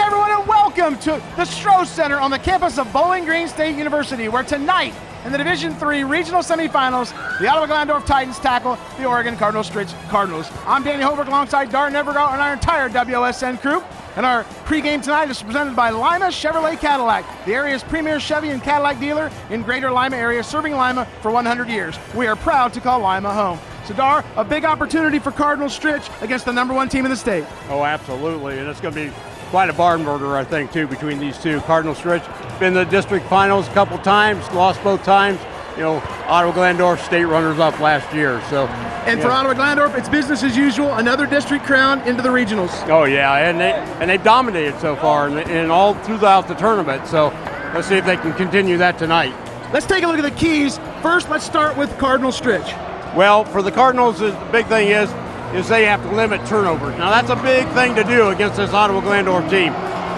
everyone, and welcome to the Stroh Center on the campus of Bowling Green State University, where tonight in the Division Three regional semifinals, the Ottawa Glandorf Titans tackle the Oregon Cardinal Stritch Cardinals. I'm Danny Holbrook alongside Dar Nevergall and our entire WSN crew. And our pregame tonight is presented by Lima Chevrolet Cadillac, the area's premier Chevy and Cadillac dealer in Greater Lima area, serving Lima for 100 years. We are proud to call Lima home. Sadar, a big opportunity for Cardinal Stritch against the number one team in the state. Oh, absolutely, and it's going to be quite a barn burner, I think, too, between these two. Cardinal Stritch been in the district finals a couple times, lost both times. You know, Ottawa Glandorf state runners-up last year. So, and for Ottawa Glandorf, it's business as usual. Another district crown into the regionals. Oh yeah, and they and they've dominated so far, and, and all throughout the tournament. So, let's see if they can continue that tonight. Let's take a look at the keys. First, let's start with Cardinal Stritch. Well, for the Cardinals, the big thing is is they have to limit turnovers. Now that's a big thing to do against this Ottawa Glandorf team.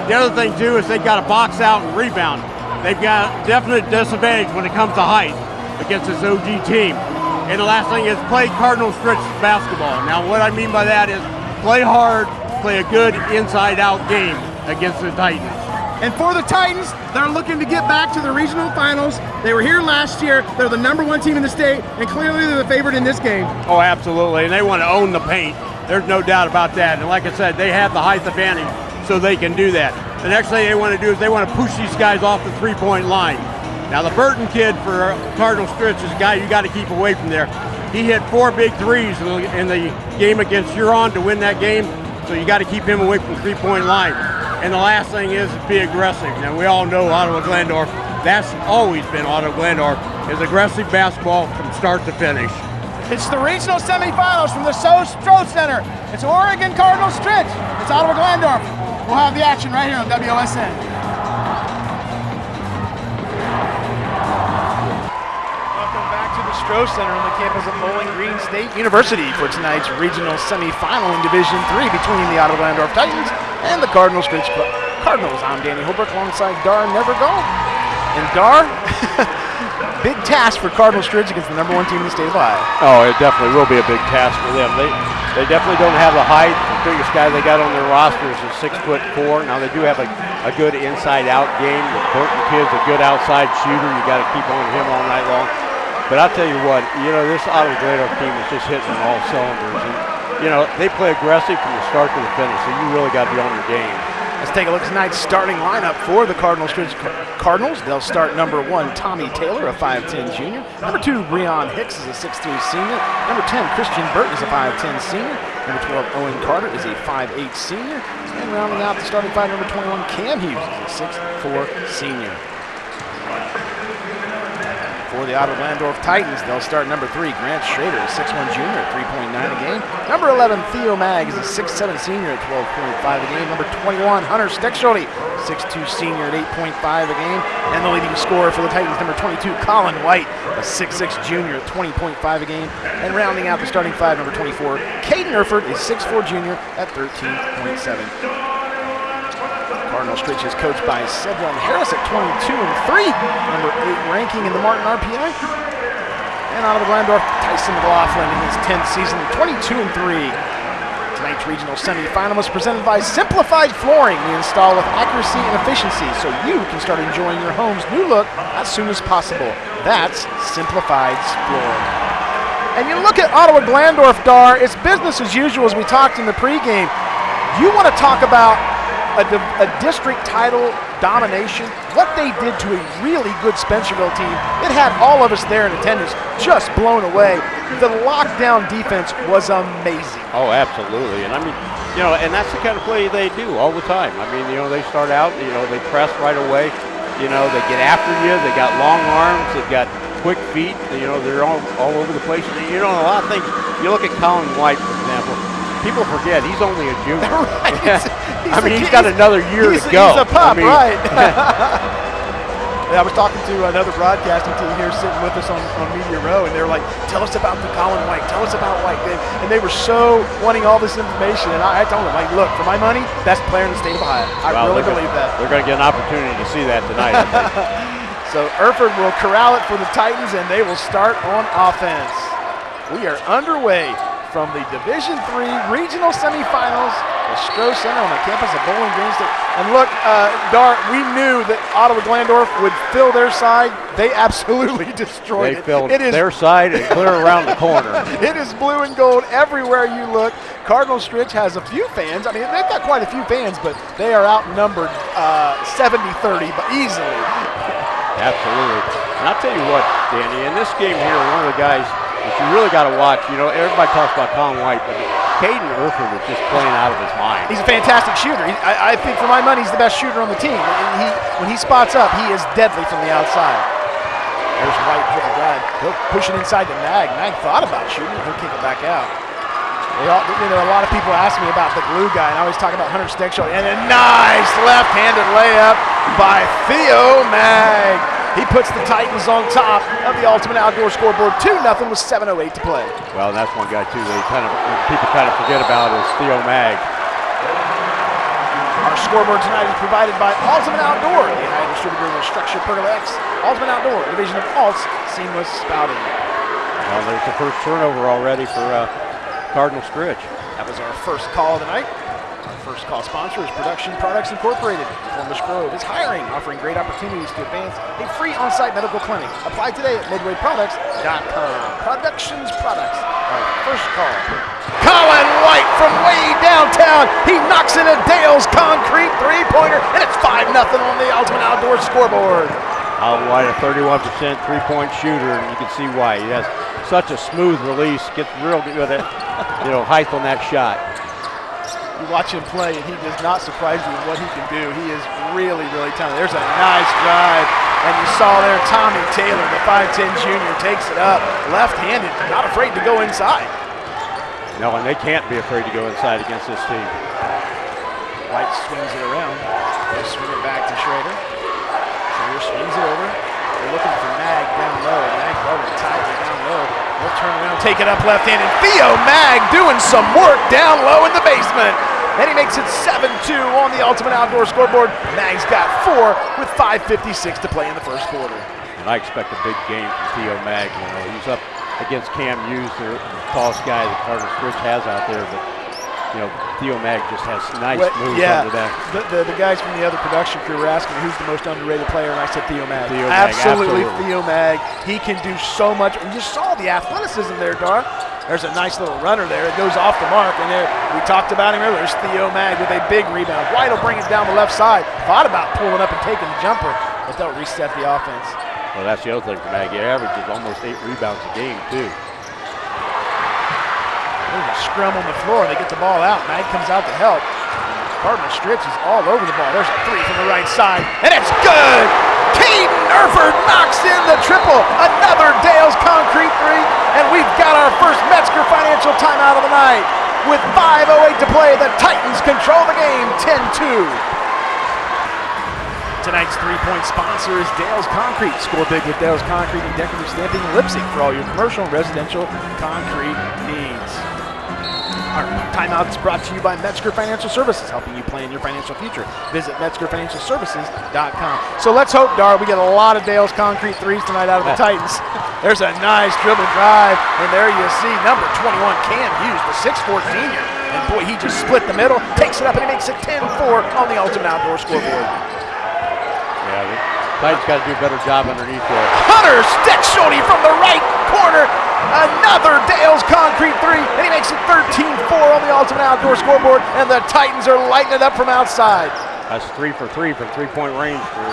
The other thing too is they've got to box out and rebound. They've got definite disadvantage when it comes to height against this OG team. And the last thing is play Cardinal Stritch basketball. Now what I mean by that is play hard, play a good inside-out game against the Titans. And for the Titans, they're looking to get back to the regional finals. They were here last year. They're the number one team in the state, and clearly they're the favorite in this game. Oh, absolutely. And they want to own the paint. There's no doubt about that. And like I said, they have the height advantage, so they can do that. The next thing they want to do is they want to push these guys off the three-point line. Now the Burton kid for Cardinal Stritch is a guy you got to keep away from there. He hit four big threes in the, game against Huron to win that game, so you got to keep him away from the three-point line. And the last thing is be aggressive. Now we all know Ottawa Glandorf. That's always been Ottawa Glandorf is aggressive basketball from start to finish. It's the regional semifinals from the So Stroh Center. It's Oregon Cardinal Stritch. It's Ottawa Glandorf. We'll have the action right here on WSN. Welcome back to the Stroh Center on the campus of Bowling Green State University for tonight's regional semifinal in Division Three between the Ottawa Glandorf Titans and the Cardinal Stritch Cardinals. I'm Danny Holbrook alongside Dar Nevergall. And Dar, big task for Cardinal Stritch against the number one team in the state of Ohio. Oh, it definitely will be a big task for them. They they definitely don't have the height. The biggest guy they got on their roster is a six foot four. Now they do have a, a good inside out game. The Burton kid's a good outside shooter. You got to keep on him all night long. But I'll tell you what, you know, this Ottawa Glandorf team is just hitting on all cylinders. And, you know, they play aggressive from the start to the finish, so you really got to be on your game. Let's take a look at tonight's starting lineup for the Cardinals. Cardinals. They'll start number one, Tommy Taylor, a 5'10 junior. Number two, Breon Hicks is a 6'3 senior. Number 10, Christian Burton is a 5'10 senior. Number 12, Owen Carter is a 5'8 senior. And rounding out the starting five, number 21, Cam Hughes is a 6'4 senior for the Ottawa Glandorf Titans. They'll start number three, Grant Schrader, a 6'1 junior 3.9 a game. Number 11, Theo Mag is a 6'7 senior at 12.5 a game. Number 21, Hunter Steckschulte, 6'2 senior at 8.5 a game. And the leading scorer for the Titans, number 22, Colin White, a 6'6 junior at 20.5 a game. And rounding out the starting five, number 24, Caden Erford is 6'4 junior at 13.7. Cardinal Stritch is coached by Sedlon Harris at 22 and 3, number 8 ranking in the Martin RPI. And Ottawa Glandorf, Tyson McLaughlin in his 10th season, 22 and 3. Tonight's regional semifinal is presented by Simplified Flooring. We install with accuracy and efficiency so you can start enjoying your home's new look as soon as possible. That's Simplified Flooring. And you look at Ottawa Glandorf, Dar, it's business as usual as we talked in the pregame. You want to talk about a, a, district title domination, what they did to a really good Spencerville team, it had all of us there in attendance just blown away. The lockdown defense was amazing. Oh, absolutely. And I mean, you know, and that's the kind of play they do all the time. I mean, you know, they start out, you know, they press right away. You know, they get after you. They got long arms. They've got quick feet. You know, they're all, all over the place. You know, a lot of things. You look at Colin White, for example people forget he's only a junior. right. I mean, he's got another year to go. He's a pup, I mean, right? I was talking to another broadcasting team here sitting with us on, on Media Row, and they were like, tell us about the Colin White, tell us about White. And they were so wanting all this information, and I, I told them, like, look, for my money, best player in the state of Ohio. I well, really believe gonna, that. They're going to get an opportunity to see that tonight, so Erford will corral it for the Titans, and they will start on offense. We are underway from the Division Three regional semifinals at Stroh Center on the campus of Bowling Green State. And look, uh, Dart, we knew that Ottawa Glandorf would fill their side. They absolutely destroyed They it. filled it is their side and clear around the corner. it is blue and gold everywhere you look. Cardinal Stritch has a few fans. I mean, they've got quite a few fans, but they are outnumbered uh, 70-30, but easily. Absolutely. And I'll tell you what, Danny, in this game here, one of the guys that you really got to watch, you know, everybody talks about Colin White, but Caden Erford is just playing out of his mind. He's a fantastic shooter. He, I, I think, for my money, he's the best shooter on the team. He, when he spots up, he is deadly from the outside. There's White for the drive. He'll push it inside to Mag. Mag thought about shooting. He'll kick it back out. All, you know, a lot of people ask me about the glue guy, and I always talk about Hunter Steckschulte. And a nice left-handed layup by Theo Mag. He puts the Titans on top of the Ultimate Outdoor scoreboard. 2 0 with 7.08 to play. Well, that's one guy, too, that kind of, people kind of forget about is Theo Mag. Our scoreboard tonight is provided by Ultimate Outdoor, the United distributor of StruXure Pergola X. Ultimate Outdoor, division of Alt's Seamless Spouting. Well, there's the first turnover already for uh, Cardinal Stritch. That was our first call of the night. Our first call sponsor is Production Products Incorporated. Columbus Grove is hiring, offering great opportunities to advance a free on-site medical clinic. Apply today at midwayproducts.com. Productions Products. Our first call. Colin White from way downtown. He knocks in a Dale's concrete three-pointer, and it's 5 0 on the Ultimate Outdoor scoreboard. Colin White, a 31% three-point shooter, and you can see why. He has such a smooth release, gets real good at, you know, height on that shot. You watch him play, and he does not surprise you with what he can do. He is really, really talented. There's a nice drive, and you saw there Tommy Taylor, the 5'10 junior, takes it up, left-handed, not afraid to go inside. No, and they can't be afraid to go inside against this team. White swings it around. They swing it back to Schrader. Schrader swings it over. They're looking for Mag down low. Mag guarded tightly down low. They'll turn around, take it up left-handed. Theo Mag doing some work down low in the basement. And he makes it 7-2 on the Ultimate Outdoor scoreboard. Mag's got four with 5.56 to play in the first quarter. And I expect a big game from Theo Mag. You know, he's up against Cam Hughes, the tallest guy that Cardinal Stritch has out there. But you know, Theo Mag just has nice Well, moves yeah, under that. the, the, the guys from the other production crew were asking who's the most underrated player, and I said Theo Mag. Theo Mag, absolutely, absolutely. Theo Mag. He can do so much. And you saw the athleticism there, Dar. There's a nice little runner there. It goes off the mark, and there we talked about him earlier. There's Theo Mag with a big rebound. White will bring it down the left side. Thought about pulling up and taking the jumper, but they'll reset the offense. Well, that's the other thing for Mag. He averages almost eight rebounds a game too. There's a scrum on the floor. And they get the ball out. Mag comes out to help. Cardinal Stritch is all over the ball. There's a three from the right side, and it's good. Caden Erford knocks in the triple. Another Dale's concrete three, and we've got our first Metzger financial timeout of the night. With 5.08 to play, the Titans control the game 10-2. Tonight's three-point sponsor is Dale's Concrete. Score big with Dale's Concrete and decorative stamping in Leipsic for all your commercial and residential concrete needs. Our timeout is brought to you by Metzger Financial Services, helping you plan your financial future. Visit MetzgerFinancialServices.com. So let's hope, Dar, we get a lot of Dale's concrete threes tonight out of the oh. Titans. There's a nice dribble drive, and there you see number 21, Cam Hughes, the 6'4 senior. And boy, he just split the middle, takes it up, and he makes it 10-4 on the Ultimate Outdoor scoreboard. Yeah, the Titans got to do a better job underneath there. Hunter Steckschulte from the right corner. Another Dale's concrete three, and he makes it 13-4 on the Ultimate Outdoor scoreboard, and the Titans are lighting it up from outside. That's three for three from three-point range for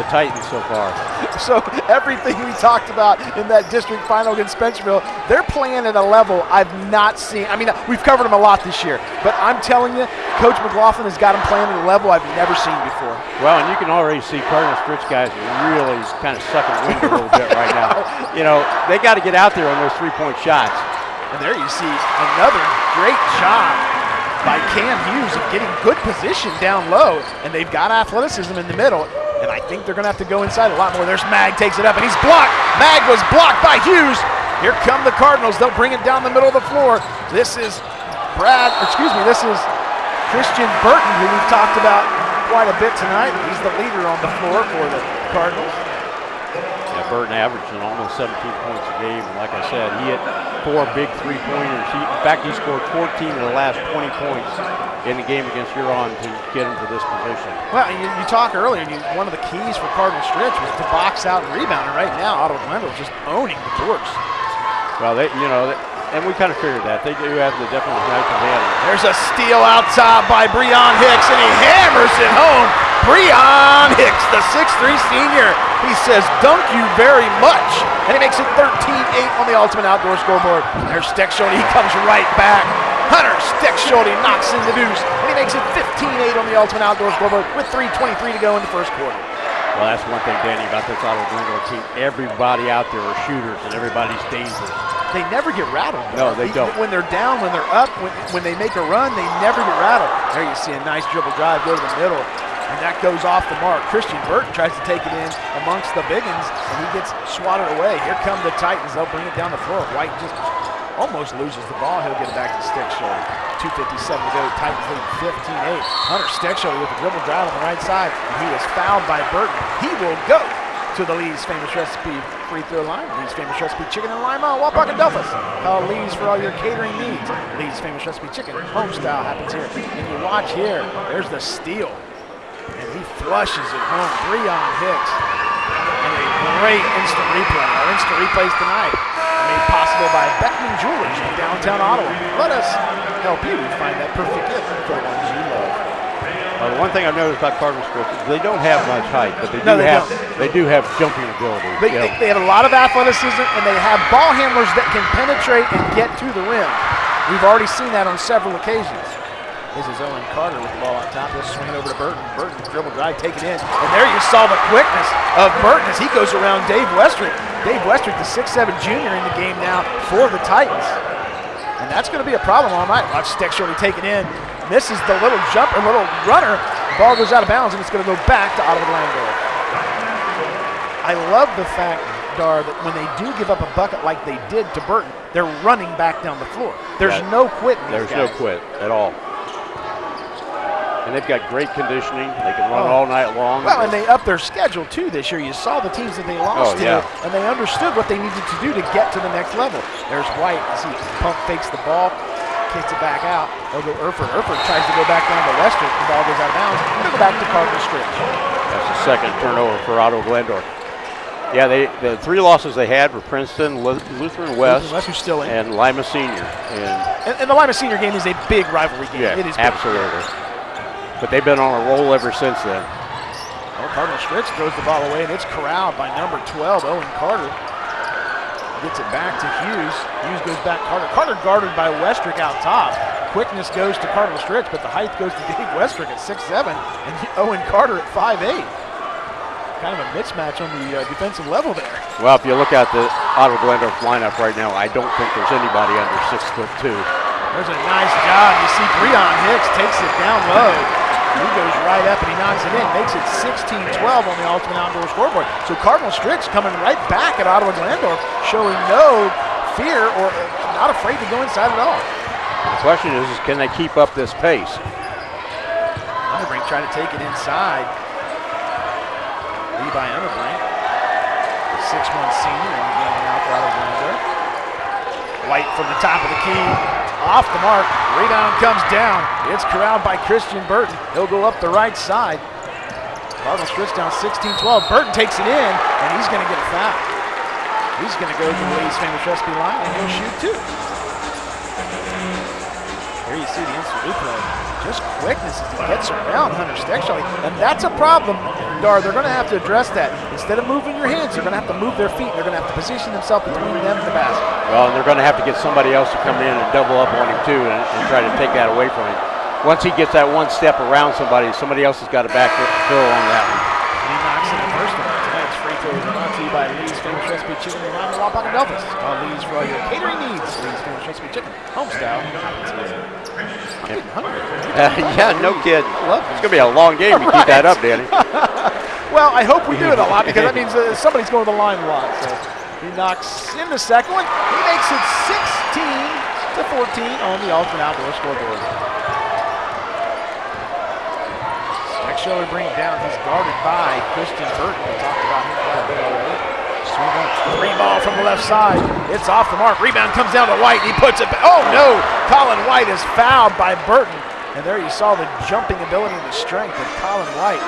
the Titans so far. So everything we talked about in that district final against Spencerville, they're playing at a level I've not seen. I mean, we've covered them a lot this year, but I'm telling you, Coach McLaughlin has got them playing at a level I've never seen before. Well, and you can already see Cardinal Stritch guys are really kind of sucking wind a little bit right now. You know, they got to get out there on those three-point shots. And there you see another great job by Cam Hughes of getting good position down low, and they've got athleticism in the middle. And I think they're going to have to go inside a lot more. There's Mag, takes it up, and he's blocked. Mag was blocked by Hughes. Here come the Cardinals. They'll bring it down the middle of the floor. This is Brad, excuse me, this is Christian Burton, who we've talked about quite a bit tonight. He's the leader on the floor for the Cardinals. Burton averaging almost 17 points a game. And like I said, he hit four big three-pointers. He, in fact, he scored 14 of the last 20 points in the game against Huron to get him to this position. Well, you, you talked earlier, you, one of the keys for Cardinal Stritch was to box out and rebound. And right now, Ottawa Glandorf just owning the boards. Well, they, you know, they, and we kind of figured that. They do have the definitely nice advantage. There's a steal out top by Breon Hicks, and he hammers it home. Breon Hicks, the 6'3 senior. He says, dunk you very much. And he makes it 13-8 on the Ultimate Outdoor scoreboard. There's Steckschulte, he comes right back. Hunter Steckschulte knocks in the deuce, and he makes it 15-8 on the Ultimate Outdoor scoreboard with 3.23 to go in the first quarter. Well, that's one thing, Danny, about this Ottawa Glandorf team. Everybody out there are shooters, and everybody's dangerous. They never get rattled. No, they don't. When they're down, when they're up, when, when they make a run, they never get rattled. There you see a nice dribble drive go to the middle, and that goes off the mark. Christian Burton tries to take it in amongst the biggins, and he gets swatted away. Here come the Titans. They'll bring it down the floor. White just almost loses the ball. He'll get it back to Steckschulte. 2.57 to go. Titans lead 15-8. Hunter Steckschulte with a dribble drive on the right side, and he is fouled by Burton. He will go to the Lee's Famous Recipe free throw line. Lee's Famous Recipe Chicken in Lima, Wapak and. Call Lee's for all your catering needs. Lee's Famous Recipe Chicken, home style happens here. And you watch here, there's the steal. Flushes it home. Breon Hicks. And a great instant replay. Our instant replays tonight made possible by Beckman Jewelers in downtown Ottawa. Let us help you find that perfect gift for the ones you love. Uh, the one thing I've noticed about Cardinal Stritch is they don't have much height, but they do No, they have don't. they do have jumping ability. They, know. they, they have a lot of athleticism and they have ball handlers that can penetrate and get to the rim. We've already seen that on several occasions. This is Owen Carter with the ball on top. He'll swing it over to Burton. Burton dribble drive, take it in. And there you saw the quickness of Burton as he goes around Dave Westrick. Dave Westrick, the 6'7 junior in the game now for the Titans. And that's going to be a problem all night. Watch Steckschulte take it in. Misses the little jumper, little runner. Ball goes out of bounds, and it's going to go back to Ottawa Glandorf. I love the fact, Dar, that when they do give up a bucket like they did to Burton, they're running back down the floor. There's Yeah. no these There's no quit at all. And they've got great conditioning. They can run Oh. all night long. Well, and they upped their schedule too this year. You saw the teams that they oh, lost Oh, yeah. to, and they understood what they needed to do to get to the next level. There's White as he pump fakes the ball, kicks it back out. They'll go Erford. Erford tries to go back down to Lester. The ball goes out of bounds. It'll go back to Cardinal Stritch. That's the second turnover for Ottawa Glandorf. Yeah, they the three losses they had were Princeton, Lu- Lutheran West, still in. and Lima Senior. And And, and the Lima Senior game is a big rivalry game. yeah, it is big. But they've been on a roll ever since then. Well, Cardinal Stritch throws the ball away, and it's corralled by number 12, Owen Carter. Gets it back to Hughes. Hughes goes back Carter. Carter guarded by Westrick out top. Quickness goes to Cardinal Stritch, but the height goes to Dave Westrick at 6'7", and Owen Carter at 5'8". Kind of a mismatch on the uh, defensive level there. Well, if you look at the Ottawa Glandorf lineup right now, I don't think there's anybody under six foot two. There's a nice job. You see Breon Hicks takes it down low. He goes right up and he knocks it in. Makes it 16-12 on the Ultimate Outdoor scoreboard. So Cardinal Stritch coming right back at Ottawa Glandorf, showing no fear or uh, not afraid to go inside at all. The question is, is can they keep up this pace? Unterbrink trying to take it inside. Levi Unterbrink, the 6'1 senior in the game now for Ottawa Glandorf. White from the top of the key, off the mark. Rebound comes down. It's corralled by Christian Burton. He'll go up the right side. Cardinal Stritch down 16-12. Burton takes it in, and he's going to get a foul. He's going to go to the Lee's famous recipe line, and he'll shoot two. Here you see the instant replay. Just quickness as he gets around Hunter Steckschulte. And that's a problem, Dar. They're going to have to address that. Instead of moving your hands, they're going to have to move their feet. They're going to have to position themselves between them and the basket. Well, and they're going to have to get somebody else to come in and double up on him too, and, and try to take that away from him. Once he gets that one step around somebody, somebody else has got to back fill on that one. And he knocks in the first one. Tonight's free throw is brought to you by Lee's Famous Recipe Chicken in Lima, Wapak, and Delphos. Call Lee's for all your catering needs. Lee's Famous Recipe Chicken, home style. I'm getting hungry. yeah, no kid. It's going to be a long game to keep that up, Danny. Well, I hope we do it a lot because that means uh, somebody's going to the line a lot. So he knocks in the second one. He makes it 16 to 14 on the Ultimate Outdoor scoreboard. Steckschulte bring it down. He's guarded by Christian Burton. We talked about him quite a bit already. Three ball from the left side. It's off the mark. Rebound comes down to White. He puts it back. Oh no! Colin White is fouled by Burton. And there you saw the jumping ability and the strength of Colin White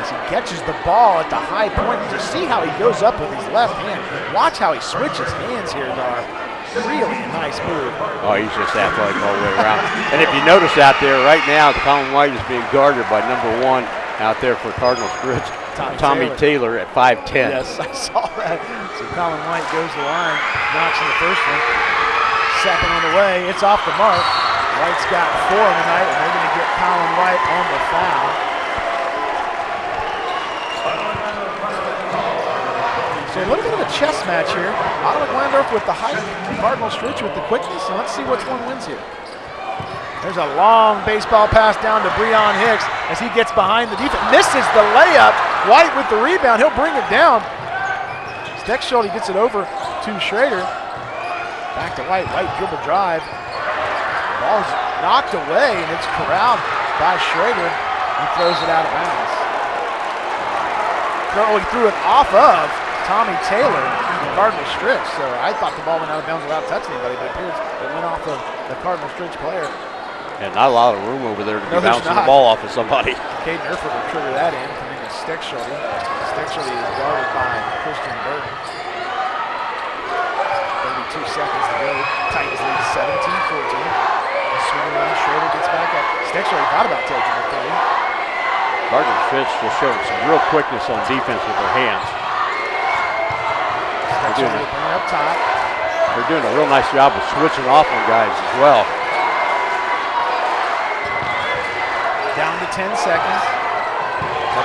as he catches the ball at the high point. To see how he goes up with his left hand. Watch how he switches hands here, Dar. Really nice move. Oh, he's just athletic all the way around. and if you notice out there right now, Colin White is being guarded by number one out there for Cardinals Stritch, Tommy Tommy Taylor, at 5'10". Yes, I saw that. So Colin White goes the line, knocks in the first one. Second on the way, it's off the mark. White's got four on the night, and they're going to get Colin White on the foul. So a little bit of a chess match here. Ottawa Glandorf with the height, Cardinal Stritch with the quickness, and let's see which one wins here. There's a long baseball pass down to Breon Hicks as he gets behind the defense. Misses the layup. White with the rebound. He'll bring it down. Steckschulte gets it over to Schrader. Back to White. White dribble drive. Ball's knocked away and it's corralled by Schrader. He throws it out of bounds. Throw, he threw it off of Tommy Taylor, the Cardinal Stritch. So I thought the ball went out of bounds without touching anybody, but it appears it went off of the Cardinal Stritch player. And not a lot of room over there to No, be bouncing not. the ball off of somebody. Caden Erford will trigger that in, coming to Steckschulte. Steckschulte is guarded by Christian Burton. 32 seconds to go. Titans lead 17-14. Swing around, Schrader gets back up. Steckschulte thought about taking the three. Cardinals Stritch just showing some real quickness on defense with their hands. doing Steckschulte it. bring it up top. They're doing a real nice job of switching off on guys as well. Down to 10 seconds.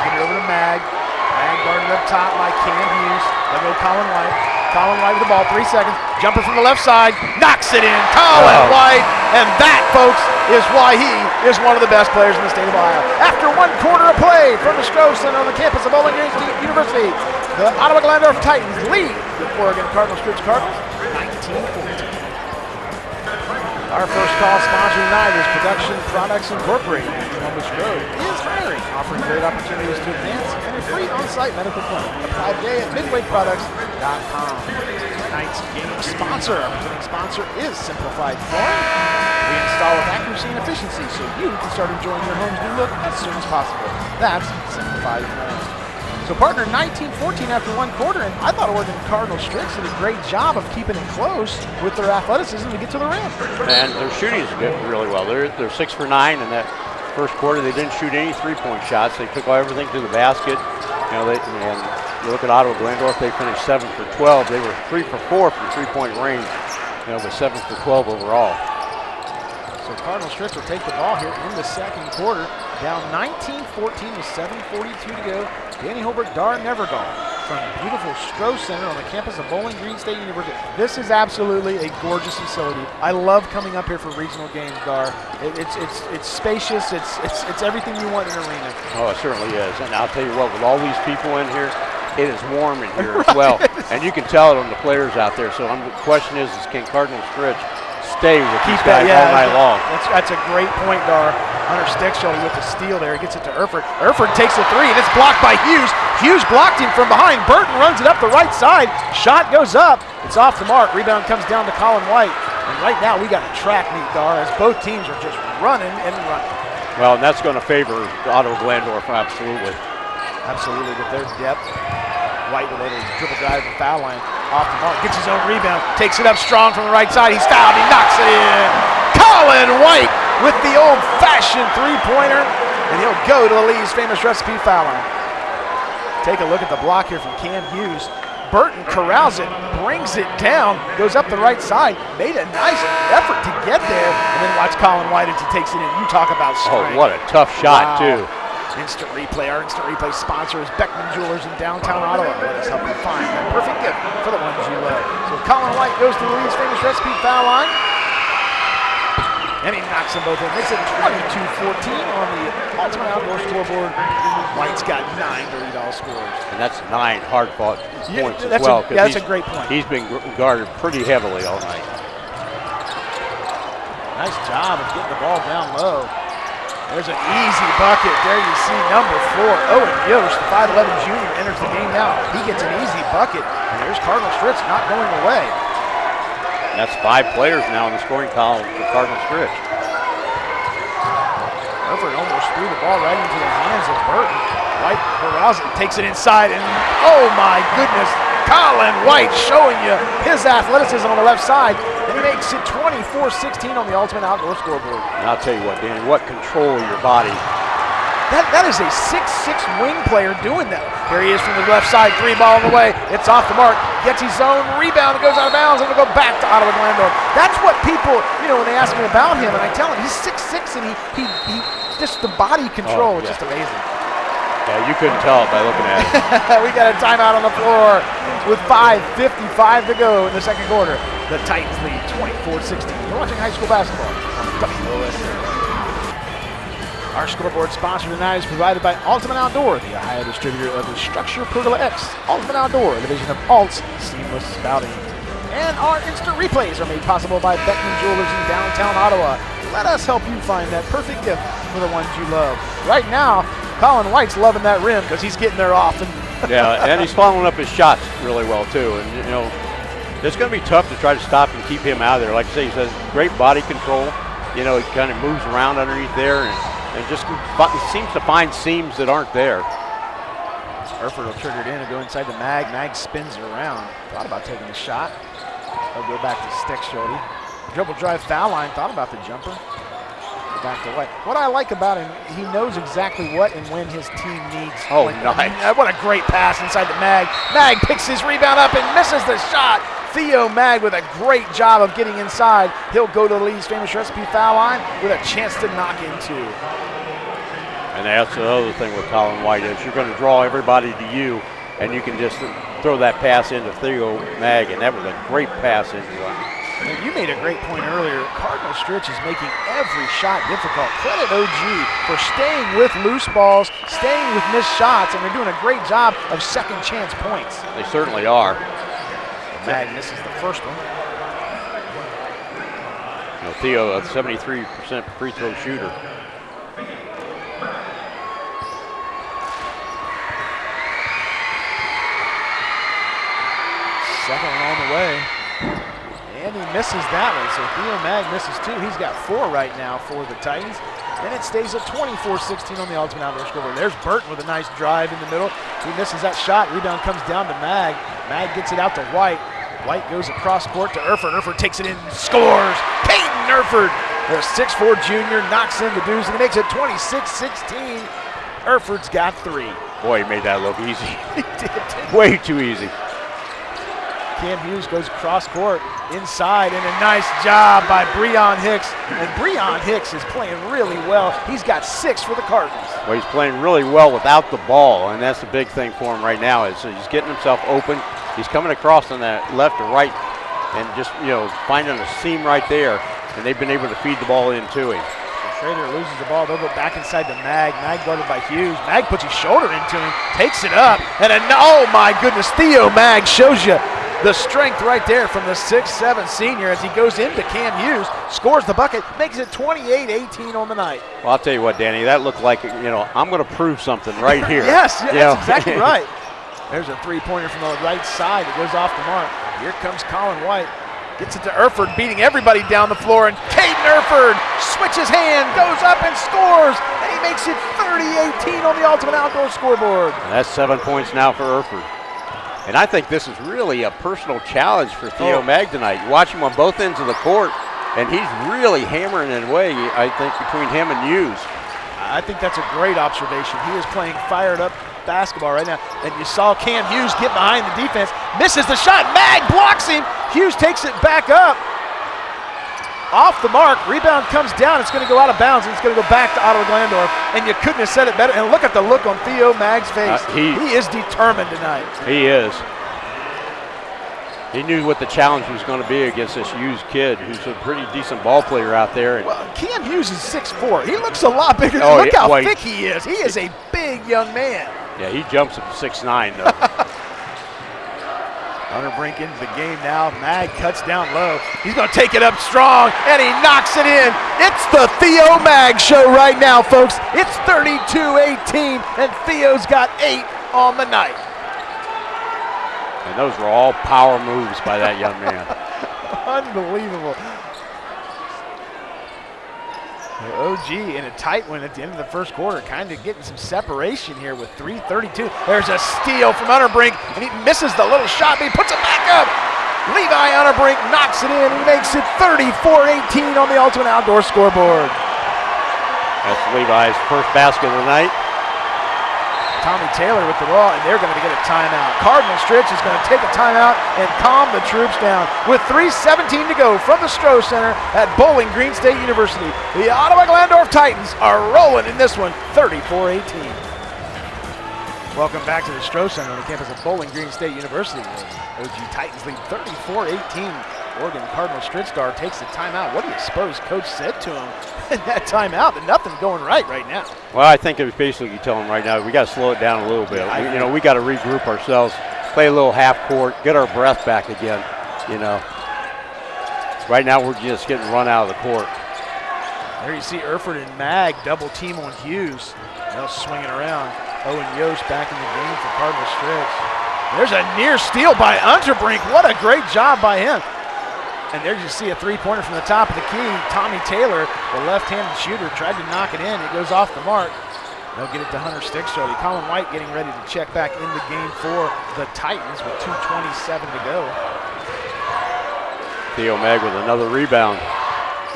Get it over to Mag. Mag guarded up top by Cam Hughes. They'll go Colin White. Colin White with the ball, three seconds. Jumper from the left side, knocks it in. Colin Oh. White. And that, folks, is why he is one of the best players in the state of Ohio. After one quarter of play from the Stroh Center on the campus of Bowling Green State University, the Ottawa Glandorf Titans lead the Oregon Cardinals Stritch Cardinals 19-14. Our first call sponsor tonight is Production Products Incorporated. Columbus Grove is hiring, offering great opportunities to advance and a free on-site medical clinic. Apply today at midwayproducts.com. Tonight's game sponsor, our presenting sponsor is Simplified Flooring. We install with accuracy and efficiency so you can start enjoying your home's new look as soon as possible. That's Simplified Flooring. So partner 19-14 after one quarter, and I thought Oregon Cardinal Stritch did a great job of keeping it close with their athleticism to get to the rim. And their shooting is good, really well. They're they're six for nine and that first quarter. They didn't shoot any three-point shots. They took everything to the basket. You know, they and you look at Ottawa Glandorf. They finished seven for 12. They were three for four from three-point range. You know, but seven for 12 overall. So Cardinal Stritch will take the ball here in the second quarter, down 19-14 with 7.42 to go. Danny Holbrook, Dar Nevergall from beautiful Stroh Center on the campus of Bowling Green State University. This is absolutely a gorgeous facility. I love coming up here for regional games, Dar. It, it's it's it's spacious. It's it's it's everything you want in an arena. Oh, it certainly is. And I'll tell you what, with all these people in here, it is warm in here as well. And you can tell it on the players out there. So um, the question is, is can Cardinal Stritch stay with these Keep that, yeah, all night long? That's, that's a great point, Dar. Hunter Steckschulte with the steal there. He gets it to Erford. Erford takes a three, and it's blocked by Hughes. Hughes blocked him from behind. Burton runs it up the right side. Shot goes up. It's off the mark. Rebound comes down to Colin White. And right now we got a track meet, Dar, as both teams are just running and running. Well, and that's going to favor Ottawa Glandorf, absolutely. Absolutely, with their depth. White with a little dribble drive from foul line. Off the mark, gets his own rebound, takes it up strong from the right side. He's fouled, he knocks it in. Colin White with the old fashioned three pointer, and he'll go to the Lee's famous recipe foul line. Take a look at the block here from Cam Hughes. Burton corrals it, brings it down, goes up the right side, made a nice effort to get there, and then watch Colin White as he takes it in. You talk about Oh, what a tough shot, Wow. too. Instant replay. Our instant replay sponsor is Beckman Jewelers in downtown Ottawa. Let us help you find that perfect gift for the ones you love. So Colin White goes to the Lee's famous recipe foul line. And he knocks them both in. Makes it 22-14 on the Ultimate Outdoor scoreboard. White's got nine dirty doll scores. And that's nine hard fought Yeah, points as well. a- yeah, that's a great point. He's been guarded pretty heavily all night. Nice job of getting the ball down low. There's an easy bucket. There you see number four, Owen Yost, the 5'11 junior, enters the game now. He gets an easy bucket, and there's Cardinal Stritch not going away. That's five players now in the scoring column for Cardinal Stritch. Erford almost threw the ball right into the hands of Burton. White it, takes it inside, and oh my goodness, Colin White showing you his athleticism on the left side, he makes it 24-16 on the Ultimate Outdoor scoreboard. And I'll tell you what, Danny, what control of your body. That, that is a six-six wing player doing that. Here he is from the left side, three ball on the way. It's off the mark, gets his zone, rebound, it goes out of bounds, and it'll go back to Ottawa Glandorf. That's what people, you know, when they ask me about him, and I tell him he's six-six, and he, he, he just the body oh, control Oh, is yeah. just amazing. Yeah, you couldn't tell by looking at it. we got a timeout on the floor with 5.55 to go in the second quarter. The Titans lead 24-16. You're watching high school basketball on WOSN. Our scoreboard sponsor tonight is provided by Ultimate Outdoor, the Ohio distributor of the StruXure Pergola X. Ultimate Outdoor, division of Alt's Seamless Spouting. And our instant replays are made possible by Beckman Jewelers in downtown Ottawa. Let us help you find that perfect gift for the ones you love. Right now, Colin White's loving that rim because he's getting there often. yeah, and he's following up his shots really well too. And you know, it's going to be tough to try to stop and keep him out of there. Like I say, he says great body control. You know, he kind of moves around underneath there and, and just seems to find seams that aren't there. Erford will trigger it in and go inside the mag. Mag spins it around. Thought about taking a shot. He'll go back to Steckschulte. Dribble drive foul line. Thought about the jumper. Go back to White. What I like about him, he knows exactly what and when his team needs. Oh, Like, nice. What a great pass inside the mag. Mag picks his rebound up and misses the shot. Theo Mag with a great job of getting inside. He'll go to the Lee's famous recipe foul line with a chance to knock in two. And that's the other thing with Colin White is you're going to draw everybody to you, and you can just throw that pass into Theo Mag, and that was a great pass into him. You made a great point earlier. Cardinal Stritch is making every shot difficult. Credit OG for staying with loose balls, staying with missed shots, and they're doing a great job of second chance points. They certainly are. Mag misses the first one. You know, Theo, a 73% free throw shooter. Second one on the way. And he misses that one, so Theo Mag misses two. He's got four right now for the Titans. And it stays at 24-16 on the Ultimate Outdoor scoreboard. There's Burton with a nice drive in the middle. He misses that shot. Rebound comes down to Mag. Mag gets it out to White. White goes across court to Erford. Erford takes it in, and scores. Caden Erford, the 6'4 junior, knocks in the deuce, and he makes it 26-16. Erford's got three. Boy, he made that look easy. He did. Way too easy. Cam Hughes goes cross court inside, and a nice job by Breon Hicks. And Breon Hicks is playing really well. He's got six for the Cardinals. Well, he's playing really well without the ball, and that's the big thing for him right now. Is he's getting himself open. He's coming across on that left or right, and just you know finding a seam right there, and they've been able to feed the ball into him. Schrader loses the ball. They'll go back inside to Mag. Mag guarded by Hughes. Mag puts his shoulder into him, takes it up, and a, oh my goodness, Theo Mag shows you the strength right there from the 6'7 senior as he goes into Cam Hughes, scores the bucket, makes it 28-18 on the night. Well, I'll tell you what, Danny, that looked like you know I'm going to prove something right here. yes, yeah, that's know? exactly right. There's a three-pointer from the right side that goes off the mark. Here comes Colin White. Gets it to Erford, beating everybody down the floor, and Caden Erford switches hand, goes up and scores, and he makes it 30-18 on the Ultimate Outdoor scoreboard. And that's seven points now for Erford. And I think this is really a personal challenge for Theo Oh. Mag tonight. You watch him on both ends of the court, and he's really hammering it away, I think, between him and Hughes. I think that's a great observation. He is playing fired up basketball right now. And you saw Cam Hughes get behind the defense, misses the shot. Mag blocks him. Hughes takes it back up. Off the mark, rebound comes down. It's going to go out of bounds, and it's going to go back to Ottawa Glandorf. And you couldn't have said it better. And look at the look on Theo Mag's face. Uh, he- he is determined tonight. He is. He knew what the challenge was going to be against this Hughes kid, who's a pretty decent ball player out there. And Well, Cam Hughes is 6'4". He looks a lot bigger. Oh, look yeah, how well, thick he is. He is a big young man. Yeah, he jumps at six nine though. Unterbrink into the game now. Mag cuts down low. He's going to take it up strong, and he knocks it in. It's the Theo Mag show right now, folks. It's 32-18, and Theo's got eight on the night. And those were all power moves by that young man. Unbelievable. OG in a tight one at the end of the first quarter, kind of getting some separation here with 3.32. There's a steal from Unterbrink, and he misses the little shot, but he puts it back up. Levi Unterbrink knocks it in. He makes it 34-18 on the Ultimate Outdoor scoreboard. That's Levi's first basket of the night. Tommy Taylor with the ball, and they're going to get a timeout. Cardinal Stritch is going to take a timeout and calm the troops down. With 3.17 to go from the Stroh Center at Bowling Green State University, the Ottawa Glandorf Titans are rolling in this one, 34-18. Welcome back to the Stroh Center on the campus of Bowling Green State University. OG Titans lead 34-18. Oregon Cardinal Stritzdar takes the timeout. What do you suppose Coach said to him in that timeout? That nothing's going right right now. Well, I think it was basically telling him right now we got to slow it down a little bit. Yeah, we, you know, we got to regroup ourselves, play a little half court, get our breath back again. You know, right now we're just getting run out of the court. There you see Erford and Mag double team on Hughes. Now swinging around. Owen Yost back in the game for Cardinal Stritch. There's a near steal by Unterbrink. What a great job by him. And there you see a three-pointer from the top of the key. Tommy Taylor, the left-handed shooter, tried to knock it in. It goes off the mark. They'll get it to Hunter Steckschulte. Colin White getting ready to check back in the game for the Titans with 2.27 to go. Theo Mag with another rebound.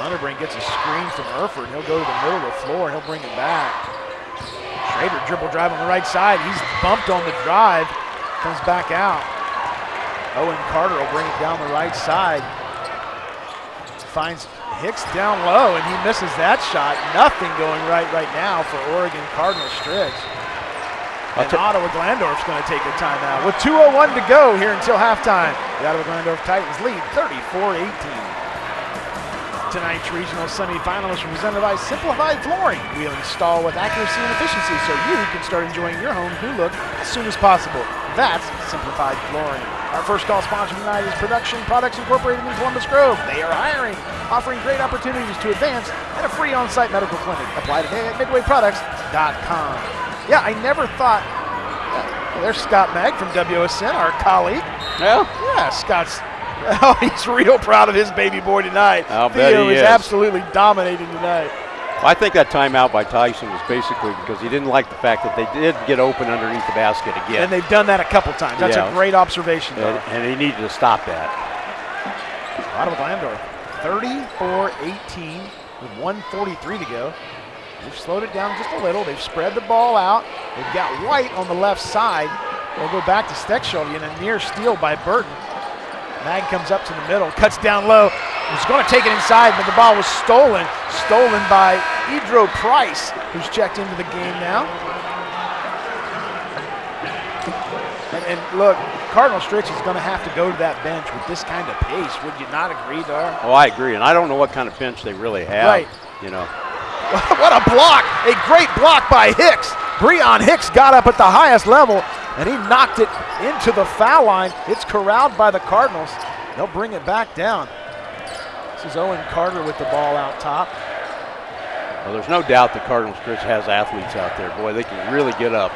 Unterbrink gets a screen from Erford. He'll go to the middle of the floor and he'll bring it back. Schrader dribble drive on the right side. He's bumped on the drive. Comes back out. Owen Carter will bring it down the right side finds Hicks down low, and he misses that shot. Nothing going right right now for Oregon Cardinal Stritch. And Ottawa Glandorf's going to take a timeout with 2.01 to go here until halftime. The Ottawa Glandorf Titans lead 34-18. Tonight's regional semifinalists presented by Simplified Flooring. We'll install with accuracy and efficiency so you can start enjoying your home new look as soon as possible. That's Simplified Flooring. Our first call sponsor tonight is Production Products Incorporated in Columbus Grove. They are hiring, offering great opportunities to advance and a free on-site medical clinic. Apply today at midwayproducts.com. Yeah, I never thought. Uh, there's Scott Mag from WSN, our colleague. Yeah. Yeah, Scott's. Oh, he's real proud of his baby boy tonight. I'll Theo bet he is is. absolutely dominating tonight. I think that timeout by Tyson was basically because he didn't like the fact that they did get open underneath the basket again. And they've done that a couple times. That's Yeah. a great observation, and, and he needed to stop that. Ottawa Glandorf, 34-18 with 143 to go. They've slowed it down just a little. They've spread the ball out. They've got White on the left side. They'll go back to Steckschulte and a near steal by Burton. Mag comes up to the middle, cuts down low. Was going to take it inside, but the ball was stolen. Stolen by Edro Price, who's checked into the game now. And, and look, Cardinal Stritch is going to have to go to that bench with this kind of pace. Would you not agree, Dar? Oh, I agree, and I don't know what kind of bench they really have. Right. You know, what a block! A great block by Hicks. Breon Hicks got up at the highest level, and he knocked it into the foul line. It's corralled by the Cardinals. They'll bring it back down. This is Owen Carter with the ball out top. well, there's no doubt the Cardinals, Stritch has athletes out there. Boy, they can really get up.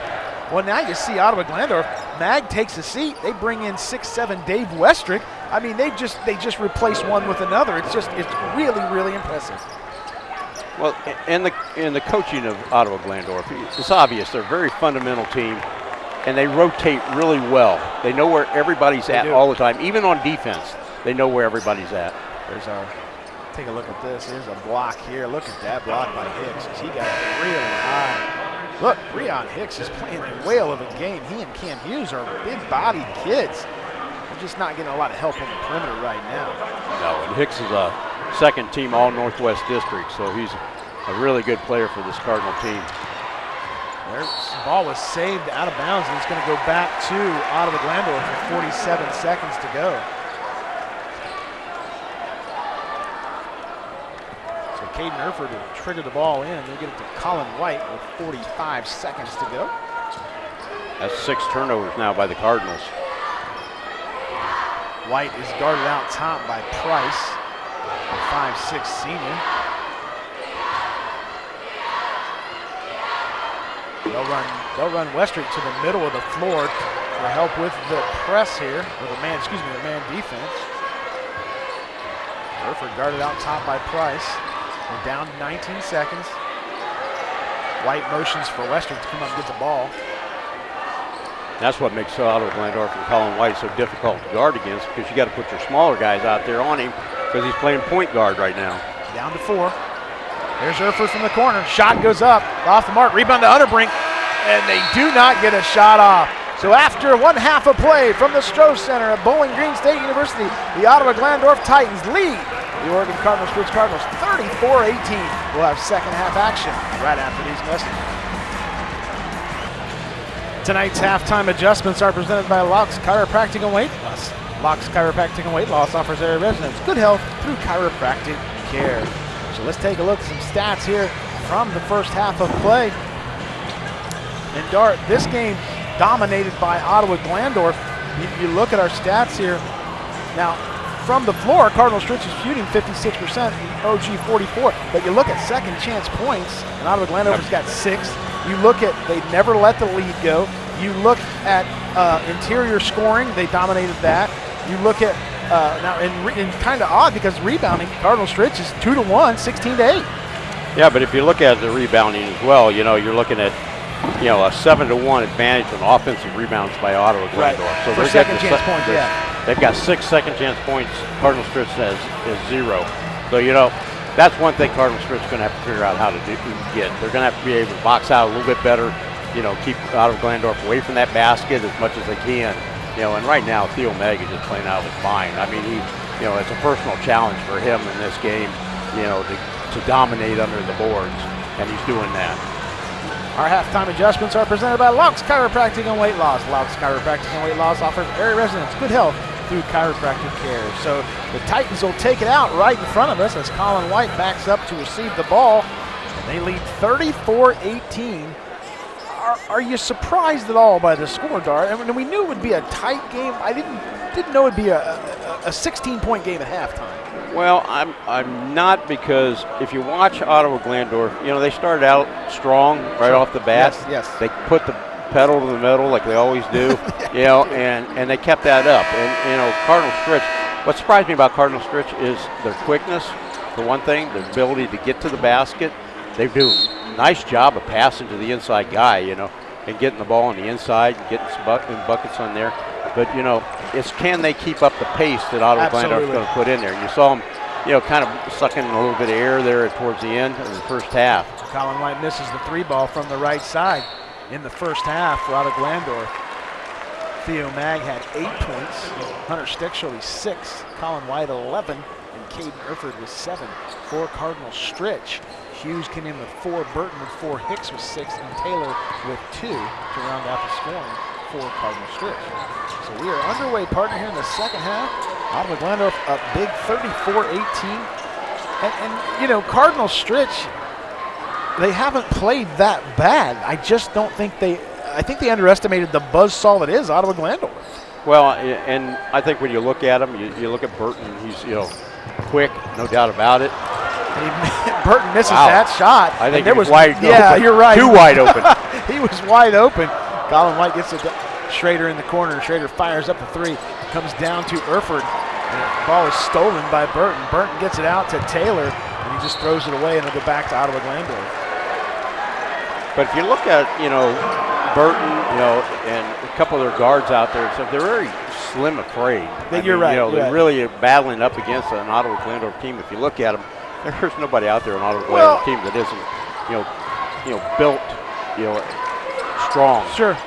Well, now you see Ottawa Glandorf. Mag takes a seat. They bring in six, seven Dave Westrick. I mean, they just they just replace one with another. It's just it's really really impressive. Well, and the and the coaching of Ottawa Glandorf, it's obvious they're a very fundamental team, and they rotate really well. They know where everybody's at do. all the time, even on defense. They know where everybody's at. There's our. Take a look at this. Here's a block here. Look at that block by Hicks. He got it really high. Look, Breon Hicks is playing a whale of a game. He and Cam Hughes are big-bodied kids. They're just not getting a lot of help on the perimeter right now. No, and Hicks is a second team All Northwest District, so he's a really good player for this Cardinal team. Their ball was saved out of bounds, and it's going to go back to Ottawa Glandorf with 47 seconds to go. Caden Erford will trigger the ball in. They'll get it to Colin White with 45 seconds to go. That's six turnovers now by the Cardinals. White is guarded out top by Price, a five-six senior. They'll run, they'll run Westrick to the middle of the floor for help with the press here, or the man, excuse me, the man defense. Burford guarded out top by Price. We're down 19 seconds. White motions for Westrick to come up and get the ball. That's what makes Ottawa Glandorf and Colin White so difficult to guard against because you got to put your smaller guys out there on him because he's playing point guard right now. Down to four. There's Erford from the corner. Shot goes up, off the mark, rebound to Unterbrink, and they do not get a shot off. So after one half of play from the Stroh Center at Bowling Green State University, the Ottawa Glandorf Titans lead the Oregon Cardinals Spruce Cardinals 34-18. We'll have second half action right after these messages. Tonight's halftime adjustments are presented by Laux Chiropractic and Weight Loss. Laux Chiropractic and Weight Loss offers area residents good health through chiropractic care. So let's take a look at some stats here from the first half of play. And Dar, this game dominated by Ottawa Glandorf. If you look at our stats here. Now, from the floor, Cardinal Stritch is shooting 56%, OG 44. But you look at second chance points, and Ottawa Glandorf's got six. You look at, they never let the lead go. You look at uh, interior scoring, they dominated that. You look at, uh, now, and, re- and kind of odd because rebounding, Cardinal Stritch is 2 to 1, 16 to 8. Yeah, but if you look at the rebounding as well, you know, you're looking at, you know, a seven to one advantage on offensive rebounds by Ottawa Right. Glandorf. For they're second chance se- points, yeah. They've got six second chance points. Cardinal Stritch says is zero. So you know, that's one thing Cardinal Stritch is going to have to figure out how to do, get. They're going to have to be able to box out a little bit better. You know, keep Ottawa Glandorf away from that basket as much as they can. You know, and right now Theo Mag is just playing out of his mind. I mean, he, you know, it's a personal challenge for him in this game. You know, to, to dominate under the boards, and he's doing that. Our halftime adjustments are presented by Laux Chiropractic and Weight Loss. Laux Chiropractic and Weight Loss offers area residents good health through chiropractic care. So the Titans will take it out right in front of us as Colin White backs up to receive the ball. And they lead 34-18. Are, are you surprised at all by the score, Dar? I mean, we knew it would be a tight game. I didn't didn't know it'd be a, a, a 16-point game at halftime. Well, I'm I'm not because if you watch Ottawa Glandorf, you know they started out strong right off the bat. Yes, yes. They put the pedal to the metal like they always do, you know, and and they kept that up. And you know, Cardinal Stritch. What surprised me about Cardinal Stritch is their quickness, for one thing, their ability to get to the basket. They do a nice job of passing to the inside guy, you know, and getting the ball on the inside, and getting some buckets on there. But you know, it's can they keep up the pace that Glandorf's Absolutely. going to put in there? And you saw them, you know, kind of sucking a little bit of air there towards the end of the first half. Colin White misses the three ball from the right side in the first half for Ottawa Glandorf. Theo Mag had eight points, Hunter Steckschulte six, Colin White 11, and Caden Erford with seven. For Cardinal Stritch, Hughes came in with four, Burton with four, Hicks with six, and Taylor with two to round out the scoring for Cardinal Stritch. So we are underway, partner, here in the second half. Ottawa Glandorf up big 34-18. And, and, you know, Cardinal Stritch, they haven't played that bad. I just don't think they. I think they underestimated the buzzsaw that is Ottawa Glandorf. Well, and I think when you look at him, you, you look at Burton. He's you know quick, no doubt about it. Burton misses Wow. that shot. I think there he was wide Yeah, open. you're right. Too wide open. he was wide open. Colin White gets it. to Schrader in the corner. Schrader fires up a three. Comes down to Erford. And the ball is stolen by Burton. Burton gets it out to Taylor, and he just throws it away, and it'll go back to Ottawa Glandorf. But if you look at you know Burton, you know, and a couple of their guards out there, so they're very slim. They- I you're mean, right, You know, they're right. really battling up against an Ottawa Glandorf team. If you look at them, there's nobody out there on Ottawa Well- team that isn't you know you know built you know strong. Sure.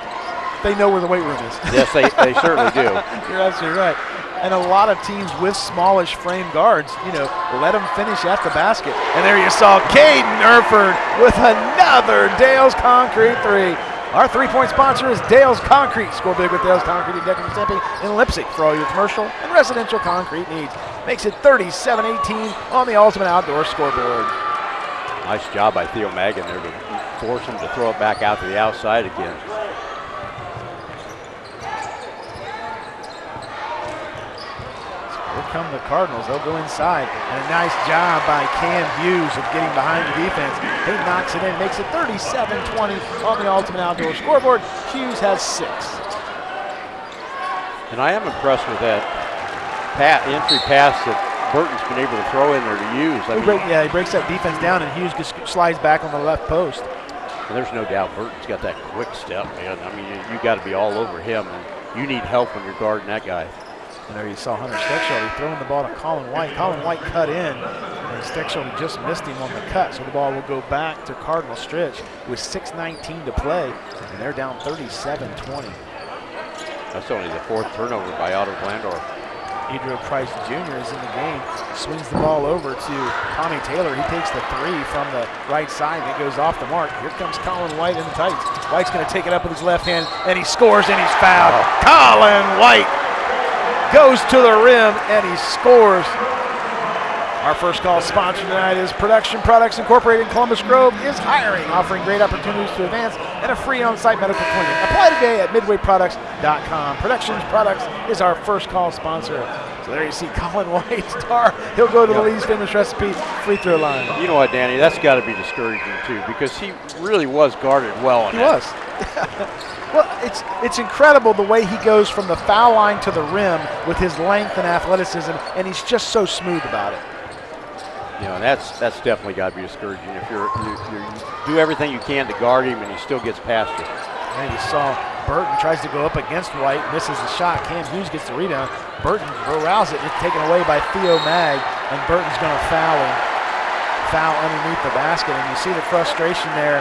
They know where the weight room is. Yes, they, they certainly do. You're absolutely right. And a lot of teams with smallish frame guards, you know, let them finish at the basket. And there you saw Caden Erford with another Dale's Concrete three. Our three-point sponsor is Dale's Concrete. Score big with Dale's Concrete and Decking Stamping in Leipsic for all your commercial and residential concrete needs. Makes it 37-18 on the Ultimate Outdoor scoreboard. Nice job by Theo Magan there to force him to throw it back out to the outside again. Come the Cardinals. They'll go inside. And a nice job by Cam Hughes of getting behind the defense. He knocks it in, makes it 37-20 on the Ultimate Outdoor scoreboard. Hughes has six. And I am impressed with that pat, entry pass that Burton's been able to throw in there to Hughes. I mean, break, yeah, he breaks that defense down, and Hughes just slides back on the left post. and there's no doubt Burton's got that quick step, man. I mean, you, you got to be all over him, and you need help when you're guarding that guy. And there you saw Hunter Steckschulte throwing the ball to Colin White. Colin White cut in, and Steckschulte just missed him on the cut, so the ball will go back to Cardinal Stritch with 6.19 to play, and they're down 37-20. That's only the fourth turnover by Ottawa Glandorf. Edro Price Jr. is in the game, swings the ball over to Tommy Taylor. He takes the three from the right side, and it goes off the mark. Here comes Colin White in the tights. White's going to take it up with his left hand, and he scores, and he's fouled. Colin White goes to the rim, and he scores. Our first call sponsor tonight is Production Products Incorporated in Columbus Grove is hiring, offering great opportunities to advance and a free on-site medical clinic. Apply today at midwayproducts.com. Productions Products is our first call sponsor. So there you see Colin White star. He'll go to the Yep. Lee's Famous Recipe free throw line. You know what, Danny? That's got to be discouraging too, because he really was guarded well. on He that. was. well, it's it's incredible the way he goes from the foul line to the rim with his length and athleticism, and he's just so smooth about it. You know, and that's that's definitely got to be discouraging. If you're you, you do everything you can to guard him, and he still gets past you. And you saw Burton tries to go up against White, misses the shot. Cam Hughes gets the rebound. Burton arouse it, it's taken away by Theo Mag, and Burton's going to foul him. Foul underneath the basket, and you see the frustration there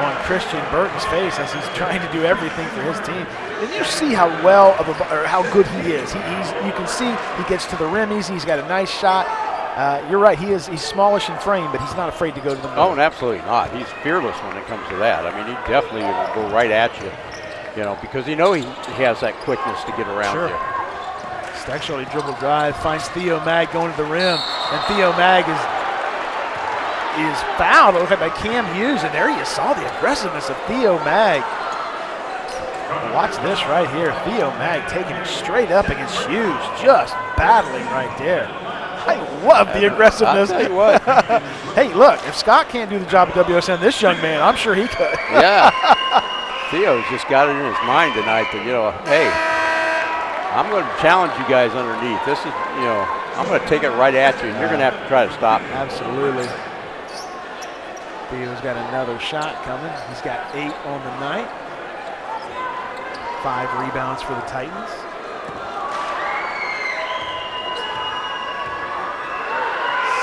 on Christian Burton's face as he's trying to do everything for his team. And you see how well of a, or how good he is. He, you can see he gets to the rim easy. He's got a nice shot. Uh, you're right. He is. He's smallish in frame, but he's not afraid to go to the rim. Oh, absolutely not. He's fearless when it comes to that. I mean, he definitely will go right at you. You know, because you know he, he has that quickness to get around Sure. you. Steckschulte dribble drive, finds Theo Mag going to the rim, and Theo Mag is is fouled. Look at by Cam Hughes, and there you saw the aggressiveness of Theo Mag. Watch this right here. Theo Mag taking it straight up against Hughes, just battling right there. I love the aggressiveness. I'll tell you what. hey, look, if Scott can't do the job at WSN, this young man, I'm sure he could. yeah. Theo's just got it in his mind tonight that, you know, hey, I'm going to challenge you guys underneath. This is, you know, I'm going to take it right at you, and you're going to have to try to stop me. Absolutely. Theo's got another shot coming. He's got eight on the night. Five rebounds for the Titans.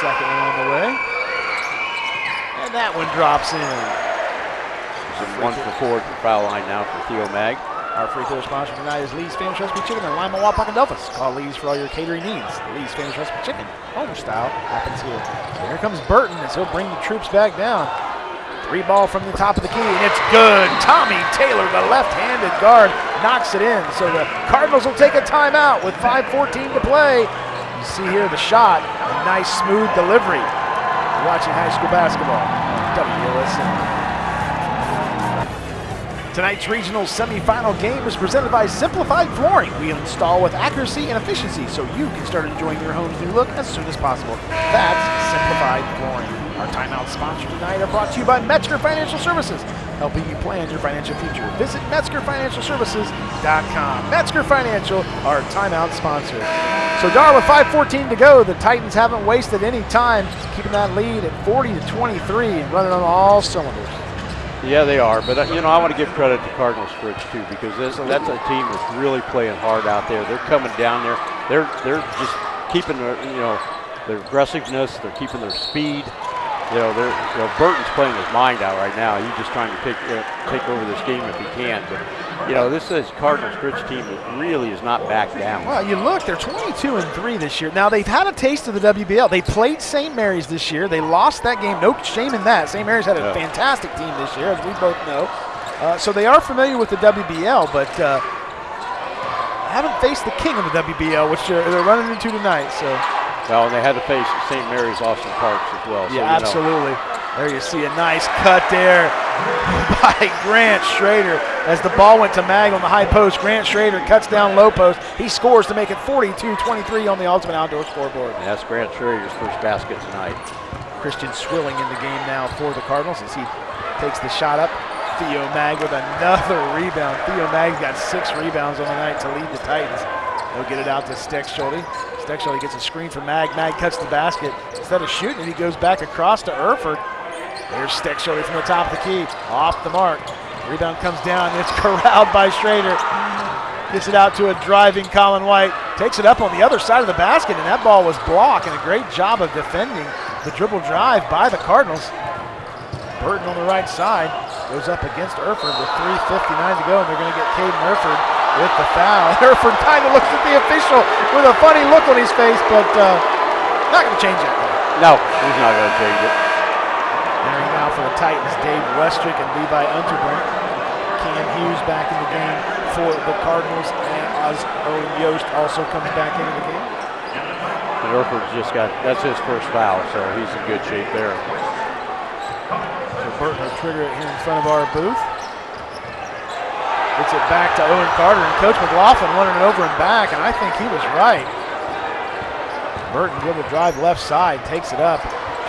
Second one on the way. And that one drops in. In one for four the foul line now for Theo Mag. Our free throw sponsor tonight is Lee's Famous Recipe Chicken in Lima, Wapak, and Delphos. Call Lee's for all your catering needs. Lee's Famous Recipe Chicken, home style, happens here. So here comes Burton as he'll bring the troops back down. Three ball from the top of the key, and it's good. Tommy Taylor, the left-handed guard, knocks it in. So the Cardinals will take a timeout with 5.14 to play. You see here the shot, a nice smooth delivery. You're watching high school basketball on WOSN. Tonight's regional semifinal game is presented by Simplified Flooring. We install with accuracy and efficiency so you can start enjoying your home's new look as soon as possible. That's Simplified Flooring. Our timeout sponsors tonight are brought to you by Metzger Financial Services, helping you plan your financial future. Visit MetzgerFinancialServices.com. Metzger Financial, our timeout sponsor. So, Dar, with 5:14 to go, the Titans haven't wasted any time, keeping that lead at 40 to 23 and running on all cylinders. Yeah, they are. But, uh, you know, I want to give credit to Cardinal Stritch, too, because this, that's a team that's really playing hard out there. They're coming down there. They're, they're just keeping their, you know, their aggressiveness. They're keeping their speed. You know, they're, you know, Burton's playing his mind out right now. He's just trying to take, uh, take over this game if he can. But, you know, this is Cardinal Stritch team that really is not back down. Well, you look, they're 22 and 3 this year. Now, they've had a taste of the WBL. They played St. Mary's this year. They lost that game. No shame in that. St. Mary's had a Yeah. fantastic team this year, as we both know. Uh, so they are familiar with the WBL, but uh, haven't faced the king of the WBL, which they're, they're running into tonight. So, Well, and they had to face St. Mary's Austin Parks as well. so, yeah, you know. absolutely. There you see a nice cut there. by Grant Schrader as the ball went to Mag on the high post. Grant Schrader cuts down low post. He scores to make it 42-23 on the Ultimate Outdoor scoreboard. And that's Grant Schrader's first basket tonight. Christian Swilling in the game now for the Cardinals as he takes the shot up. Theo Mag with another rebound. Theo Mag's got six rebounds on the night to lead the Titans. He'll get it out to Steckschulte. Steckschulte gets a screen from Mag. Mag cuts the basket. Instead of shooting it, he goes back across to Erford. There's stick Steckschulte from the top of the key. Off the mark. Rebound comes down. It's corralled by Schrader. Gets it out to a driving Colin White. Takes it up on the other side of the basket, and that ball was blocked. And a great job of defending the dribble drive by the Cardinals. Burton on the right side goes up against Erford with 3.59 to go, and they're going to get Caden Erford with the foul. Erford kind of looks at the official with a funny look on his face, but uh, not going to change that. No, he's not going to change it. Entering now for the Titans, Dave Westrick and Levi Unterbrink. Cam Hughes back in the game for the Cardinals, and Oz Owen Yost also comes back into the game. And Erford's just got, that's his first foul, so he's in good shape there. So Burton will trigger it here in front of our booth. Gets it back to Owen Carter, and Coach McLaughlin running it over and back, and I think he was right. Burton dribble drive left side, takes it up,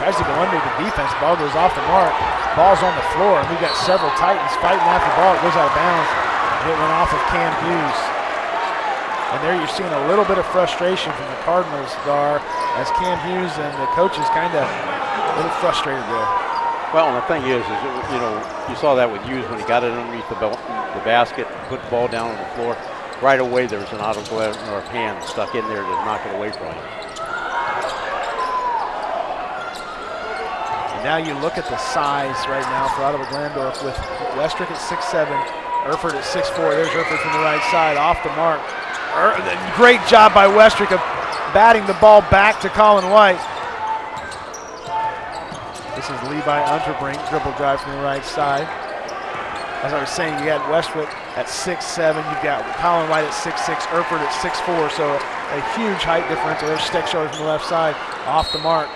tries to go under the defense. Ball goes off the mark. Ball's on the floor, and we've got several Titans fighting after the ball. It goes out of bounds. It went off of Cam Hughes. And there you're seeing a little bit of frustration from the Cardinals, Dar, as Cam Hughes and the coaches kind of a little frustrated there. Well, and the thing is, is it, you know, you saw that with Hughes when he got it underneath the, bel- the basket, put the ball down on the floor. Right away, there was an Ottawa Glandorf hand stuck in there to knock it away from him. Now you look at the size right now for Ottawa Glandorf with Westrick at 6'7", Erford at 6'4". There's Erford from the right side, off the mark. Er, great job by Westrick of batting the ball back to Colin White. This is Levi Unterbrink, dribble drive from the right side. As I was saying, you got Westrick at 6'7", you've got Colin White at 6'6", Erford at 6'4", so a huge height differential. There's Steckschulte from the left side, off the mark.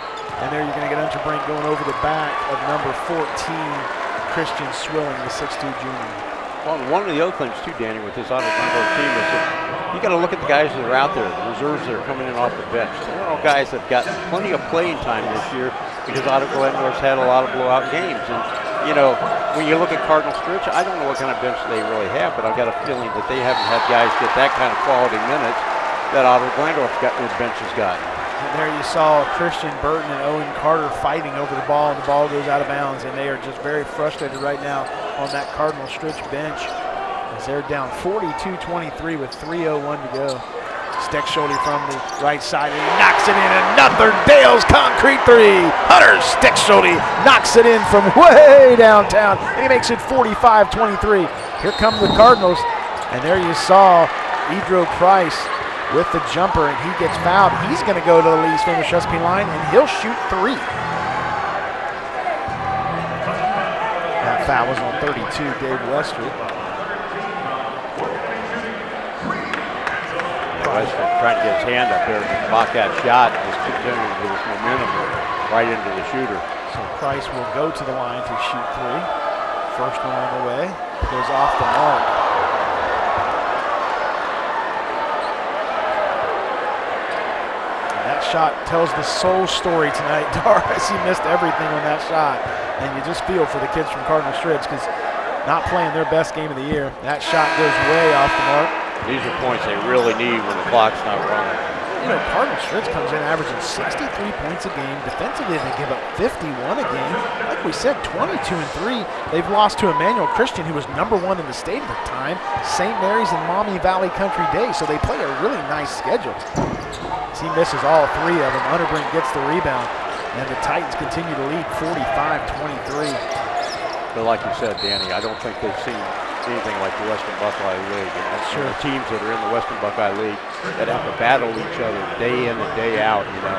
And there you're going to get Unterbrink going over the back of number 14, Christian Swilling, the 6'2 junior. Well, one of the other things too, Danny, with this Glandorf team is you got to look at the guys that are out there, the reserves that are coming in off the bench. They're all guys that have got plenty of playing time this year because Ottawa Glandorf's had a lot of blowout games. And you know, when you look at Cardinal Stritch, I don't know what kind of bench they really have, but I've got a feeling that they haven't had guys get that kind of quality minutes that Ottawa Glandorf's got bench has gotten. There you saw Christian Burton and Owen Carter fighting over the ball, and the ball goes out of bounds, and they are just very frustrated right now on that Cardinal Stritch bench as they're down 42-23 with 3.01 to go. Steckschulte from the right side, and he knocks it in. Another Dale's concrete three. Hunter Steckschulte knocks it in from way downtown, and he makes it 45-23. Here come the Cardinals, and there you saw Edro Price with the jumper, and he gets fouled. He's going to go to the Lee's famous Chesapeake line, and he'll shoot three. That foul was on 32, Dave Westrick. Westbrook trying to get his hand up there to block that shot, just continuing with his momentum right into the shooter. So Price will go to the line to shoot three. First one on the way, goes off the mark. And that shot tells the sole story tonight. Doris, he missed everything on that shot. And you just feel for the kids from Cardinal Stritch because not playing their best game of the year. That shot goes way off the mark. These are points they really need when the clock's not running. You know, Cardinal Stritch comes in averaging 63 points a game. Defensively, they give up 51 a game. Like we said, 22 and 3. They've lost to Emmanuel Christian, who was number one in the state at the time, St. Mary's and Maumee Valley Country Day. So they play a really nice schedule. As he misses all three of them, Unterbrink gets the rebound, and the Titans continue to lead 45-23. But like you said, Danny, I don't think they've seen anything like the Western Buckeye League. And that's Sure. the teams that are in the Western Buckeye League that have to battle each other day in and day out, you know,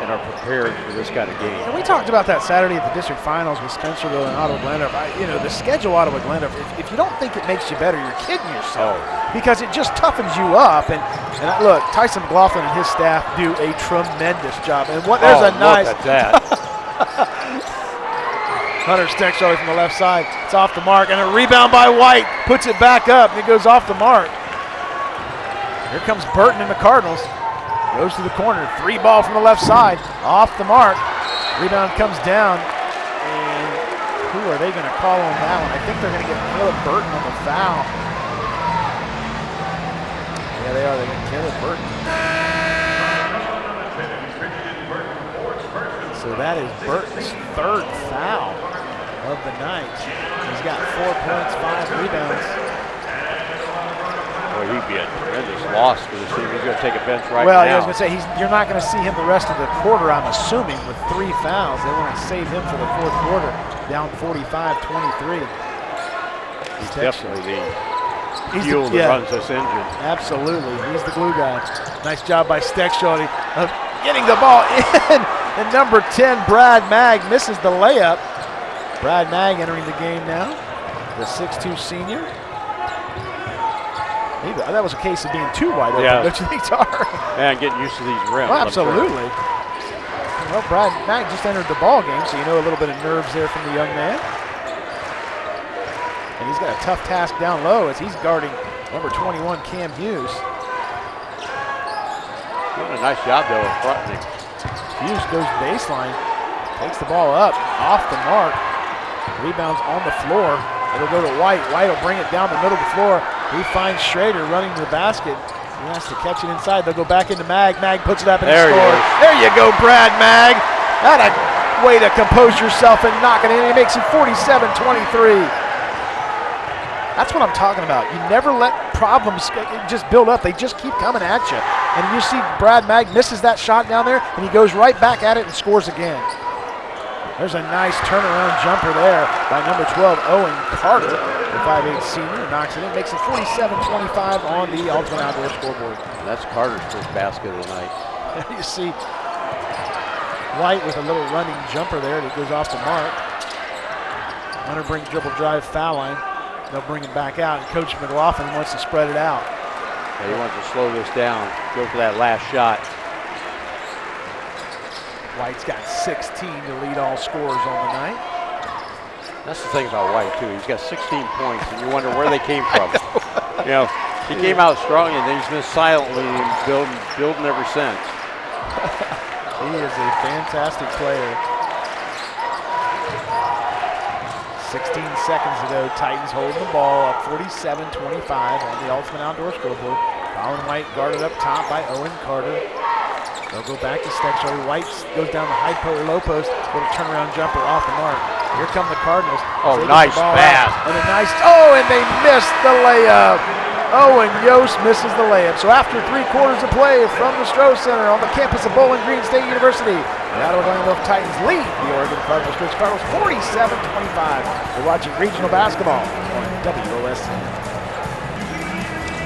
and are prepared for this kind of game. And we talked about that Saturday at the district finals with Spencerville and Ottawa Glandorf. You know, the schedule Ottawa Glandorf, if, if you don't think it makes you better, you're kidding yourself. Oh. Because it just toughens you up. And, and look, Tyson McLaughlin and his staff do a tremendous job. And what there's oh, a nice Hunter Steckschulte from the left side. It's off the mark, and a rebound by White. Puts it back up, and it goes off the mark. Here comes Burton and the Cardinals. Goes to the corner. Three ball from the left side. Off the mark. Rebound comes down. And who are they going to call on that one? I think they're going to get Caleb Burton on the foul. Yeah, they are. They're going to Caleb Burton. So that is Burton's third foul of the night. He's got four points, five rebounds. Boy, he'd be a tremendous loss for the team. He's going to take a bench right well, now. I was going to say he's, you're not going to see him the rest of the quarter. I'm assuming with three fouls, they want to save him for the fourth quarter, down 45-23. He's definitely the He's fuel the, that yeah, runs this engine. absolutely. He's the glue guy. Nice job by Steckschulte of getting the ball in. And number 10, Brad Mag, misses the layup. Brad Mag entering the game now, the 6'2 senior. That was a case of being too wide open, Yeah. don't you think, Dar? And getting used to these rims. Well, I'm sure. absolutely. Well, Brad Mag just entered the ball game, so you know a little bit of nerves there from the young man. And he's got a tough task down low as he's guarding number 21, Cam Hughes. Doing a nice job, though, of fronting him. Hughes goes baseline, takes the ball up, off the mark, rebounds on the floor. It'll go to White. White will bring it down the middle of the floor. He finds Schrader running to the basket. He has to catch it inside. They'll go back into Mag. Mag puts it up and There he scores. There you go, Brad Mag. That a way to compose yourself and knock it in. He makes it 47-23. That's what I'm talking about. You never let problems just build up. They just keep coming at you. And you see Brad Mag misses that shot down there, and he goes right back at it and scores again. There's a nice turnaround jumper there by number 12, Owen Carter, the 5'8 senior. Knocks it in, makes it 47-25 on the Ultimate Outdoor scoreboard. That's Carter's first basket of the night. you see White with a little running jumper there that goes off the mark. Unterbrink dribble drive foul line. They'll bring it back out, and Coach McLaughlin wants to spread it out. Yeah, he wants to slow this down, go for that last shot. White's got 16 to lead all scorers on the night. That's the thing about White, too. He's got 16 points, and you wonder where they came from. you know, he came out strong, and then he's been silently building, building ever since. He is a fantastic player. 16 seconds ago, Titans holding the ball up 47-25 on the Ultimate Outdoor scoreboard. Colin White guarded up top by Owen Carter. They'll go back to Steckschulte. White goes down the high post, low post, little turnaround jumper off the mark. Here come the Cardinals. Oh, They nice pass. And a nice, oh, and they missed the layup. Oh, Owen Yost misses the layup. So after three quarters of play from the Stroh Center on the campus of Bowling Green State University, the Ottawa Glandorf Titans lead the Oregon Cardinals. Coach Cardinals 47-25. We're watching regional basketball on WOSN.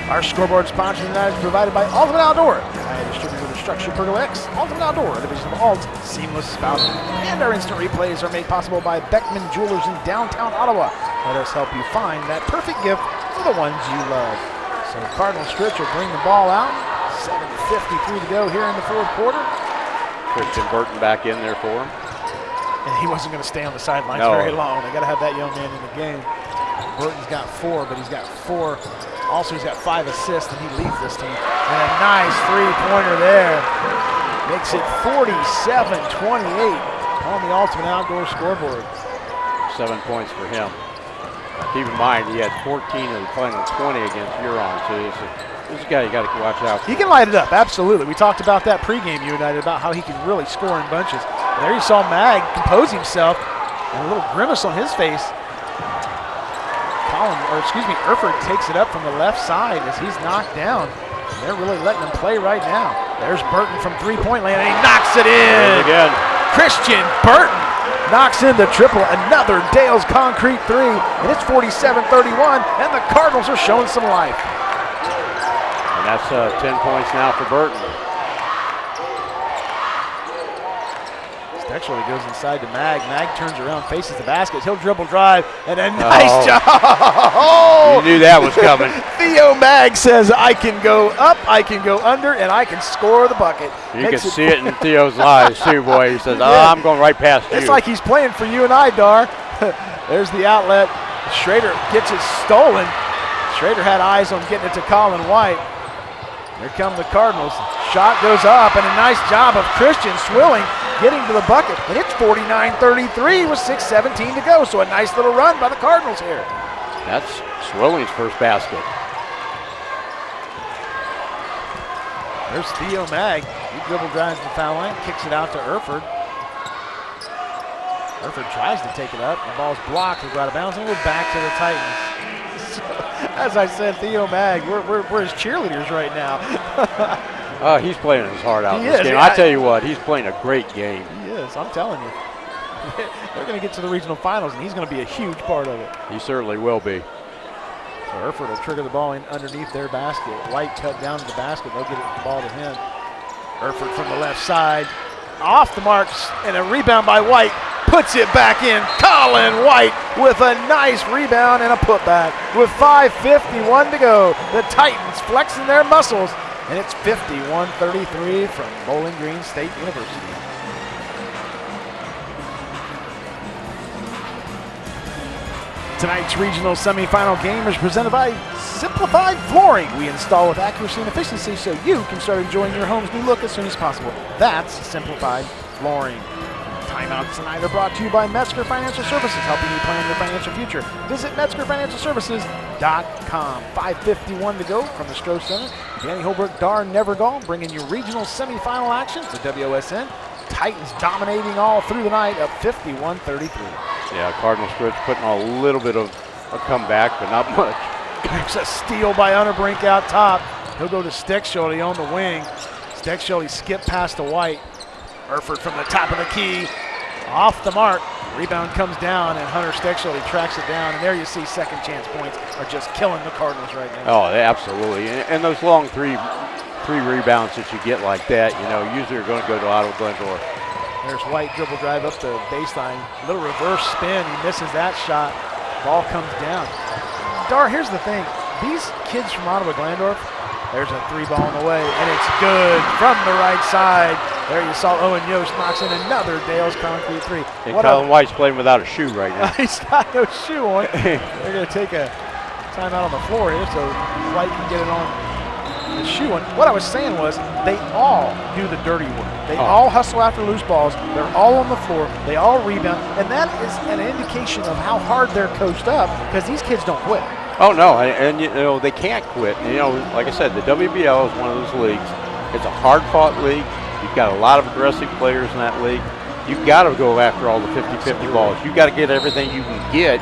Our scoreboard sponsor tonight is provided by Ultimate Outdoor, a distributor of StruXure Pergola X, Ultimate Outdoor, a division of Alt, Seamless Spouting. And our instant replays are made possible by Beckman Jewelers in downtown Ottawa. Let us help you find that perfect gift for the ones you love. So Cardinal Stritch will bring the ball out. 7.53 to go here in the fourth quarter. Christian Burton back in there for him. And he wasn't going to stay on the sidelines No. very long. They got to have that young man in the game. Burton's got four, but he's got four. Also, he's got five assists, and he leads this team. And a nice three-pointer there. Makes it 47-28 on the Ultimate Outdoor scoreboard. Seven points for him. Keep in mind, he had 14 of the final 20 against Huron, so he's a, this guy you got to watch out for. He can light it up, absolutely. We talked about that pregame, you and I, about how he can really score in bunches. And there you saw Mag compose himself, and a little grimace on his face. Colin, or excuse me, Erford takes it up from the left side as he's knocked down. They're really letting him play right now. There's Burton from three-point land, and he knocks it in. again, Christian Burton knocks in the triple. Another Dale's concrete three, and it's 47-31, and the Cardinals are showing some life. and that's uh, 10 points now for Burton. Actually goes inside to Mag. Mag turns around, faces the basket. He'll dribble drive, and a nice Oh. job. You knew that was coming. Theo Mag says, I can go up, I can go under, and I can score the bucket. You Makes can see it in Theo's eyes too, boy. He says, oh, Yeah. I'm going right past you. It's like he's playing for you and I, Dar. There's the outlet. Schrader gets it stolen. Schrader had eyes on getting it to Colin White. Here come the Cardinals. Shot goes up, and a nice job of Christian Swilling getting to the bucket. And it's 49-33 with 6.17 to go. So a nice little run by the Cardinals here. That's Swilling's first basket. There's Theo Mag. He dribble drives the foul line, kicks it out to Erford. Erford tries to take it up. The ball's blocked. We go out of bounds, and we're back to the Titans. So, as I said, Theo Mag, we're, we're, we're his cheerleaders right now. Uh, he's playing his heart out He in this is, game. yeah. I tell you what, he's playing a great game. he is, I'm telling you. They're going to get to the regional finals, and he's going to be a huge part of it. He certainly will be. So Erford will trigger the ball in underneath their basket. White cut down to the basket. They'll get it, the ball to him. Erford from the left side. Off the marks and a rebound by White. Puts it back in. Colin White with a nice rebound and a putback. With 5.51 to go, the Titans flexing their muscles. And it's 51-33 from Bowling Green State University. Tonight's regional semifinal game is presented by Simplified Flooring. We install with accuracy and efficiency so you can start enjoying your home's new look as soon as possible. That's Simplified Flooring. Timeouts tonight are brought to you by Metzger Financial Services, helping you plan your financial future. Visit MetzgerFinancialServices.com. 5.51 to go from the Stroh Center. Danny Holbrook, Dar Nevergall bringing you regional semifinal action for WSN. Titans dominating all through the night up 51-33. Yeah, Cardinal Stritch putting on a little bit of a comeback, but not much. There's a steal by Unterbrink out top. He'll go to Steckschulte on the wing. Steckschulte skip past the White. Erford from the top of the key. Off the mark. Rebound comes down, and Hunter Steckschulte tracks it down. And there you see second chance points are just killing the Cardinals right now. Oh, absolutely. And, and those long three three rebounds that you get like that, you know, usually are going to go to Ottawa Glandorf. There's White dribble drive up the baseline. Little reverse spin. He misses that shot. Ball comes down. Dar, here's the thing. These kids from Ottawa Glandorf, there's a three ball in the way, and it's good from the right side. There you saw Owen Yost knocks in another Dale's concrete three. And What Colin a, White's playing without a shoe right now. he's got no shoe on. They're going to take a timeout on the floor here so White can get it on the shoe on. What I was saying was they all do the dirty work. They Oh. all hustle after loose balls. They're all on the floor. They all rebound. And that is an indication of how hard they're coached up because these kids don't quit. Oh no, and, and you know they can't quit. You know, like I said, the WBL is one of those leagues. It's a hard-fought league. Got a lot of aggressive players in that league. You've got to go after all the 50-50 balls. You've got to get everything you can get.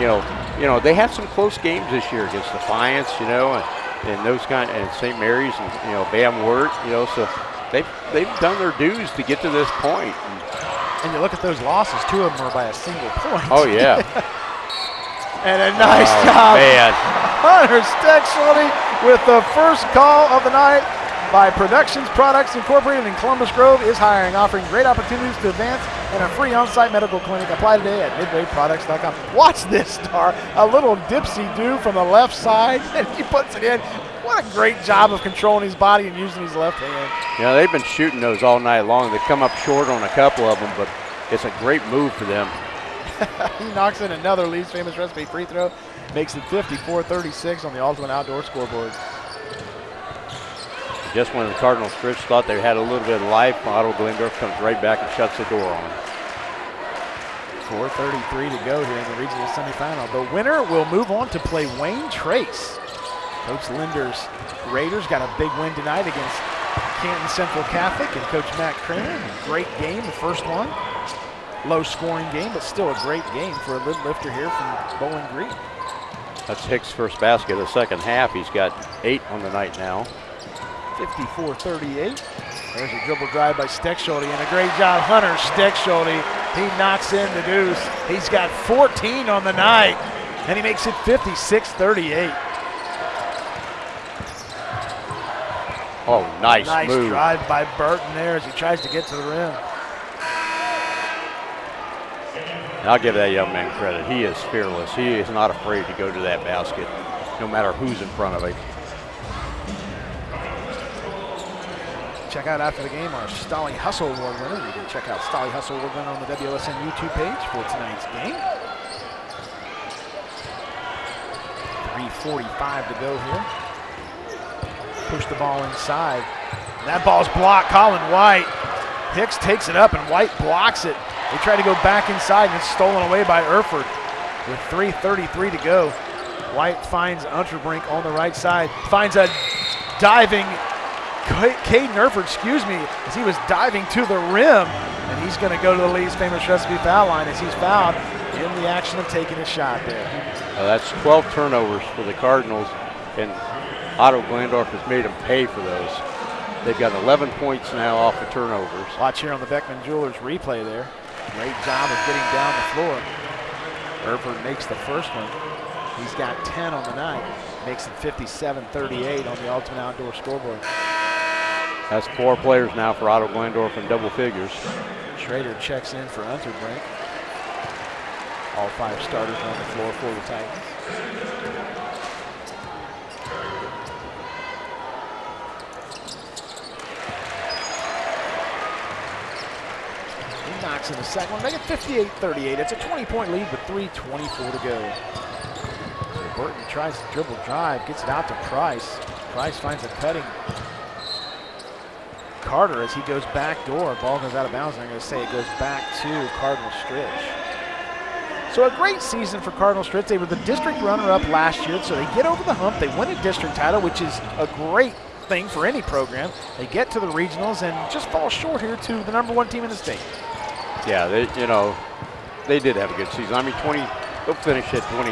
You know, you know they had some close games this year against Defiance. You know, and, and those kind and St. Mary's and you know Van Wert. You know, so they've they've done their dues to get to this point. And, And you look at those losses, two of them are by a single point. oh yeah, And a nice Oh, job. man. Hunter Steckschulte with the first call of the night by Productions Products Incorporated in Columbus Grove is hiring, offering great opportunities to advance and a free on-site medical clinic. Apply today at midwayproducts.com. Watch this star, a little dipsy do from the left side, and he puts it in. What a great job of controlling his body and using his left hand. Know, they've been shooting those all night long. They come up short on a couple of them, but it's a great move for them. he knocks in another Lee's famous recipe free throw, makes it 54-36 on the Ultimate Outdoor scoreboard. Just when the Cardinals Stritch thought they had a little bit of life, Ottawa Glandorf comes right back and shuts the door on them. 4.33 to go here in the regional semifinal. The winner will move on to play Wayne Trace. Coach Linder's Raiders got a big win tonight against Canton Central Catholic and Coach Matt Kramer. Great game, the first one. Low scoring game, but still a great game for a lid lifter here from Bowling Green. That's Hicks' first basket of the second half. He's got eight on the night now. 54-38. There's a dribble drive by Steckschulte and a great job. Hunter Steckschulte, he knocks in the deuce. He's got 14 on the night, and he makes it 56-38. Oh, nice, Nice move. drive by Burton there as he tries to get to the rim. I'll give that young man credit. He is fearless. He is not afraid to go to that basket, no matter who's in front of him. check out after the game our Stolly Hustle Award winner. You can check out Stolly Hustle Award winner on the WSN YouTube page for tonight's game. 3.45 to go here. Push the ball inside. That ball's blocked. Colin White. Hicks takes it up and White blocks it. They try to go back inside and it's stolen away by Erford with 3.33 to go. White finds Unterbrink on the right side, finds a diving Caden Erford, excuse me, as he was diving to the rim, and he's going to go to the Lee's famous recipe foul line as he's fouled in the action of taking a shot there. Uh, that's 12 turnovers for the Cardinals, and Ottawa Glandorf has made them pay for those. They've got 11 points now off the turnovers. Watch here on the Beckman Jewelers replay there. Great job of getting down the floor. Erford makes the first one. He's got 10 on the night. Makes it 57-38 on the Ultimate Outdoor scoreboard. That's four players now for Ottawa Glandorf in double figures. Schrader checks in for Unterbrink. All five starters on the floor for the Titans. He knocks in the second one, make it 58-38. It's a 20-point lead with 3.24 to go. Burton tries to dribble drive, gets it out to Price. Price finds a cutting Carter as he goes back door. Ball goes out of bounds. I'm going to say it goes back to Cardinal Stritch. So a great season for Cardinal Stritch. They were the district runner-up last year, so they get over the hump. They win a district title, which is a great thing for any program. They get to the regionals and just fall short here to the number one team in the state. Yeah, they you know they did have a good season. I mean, 20 they'll finish at 20,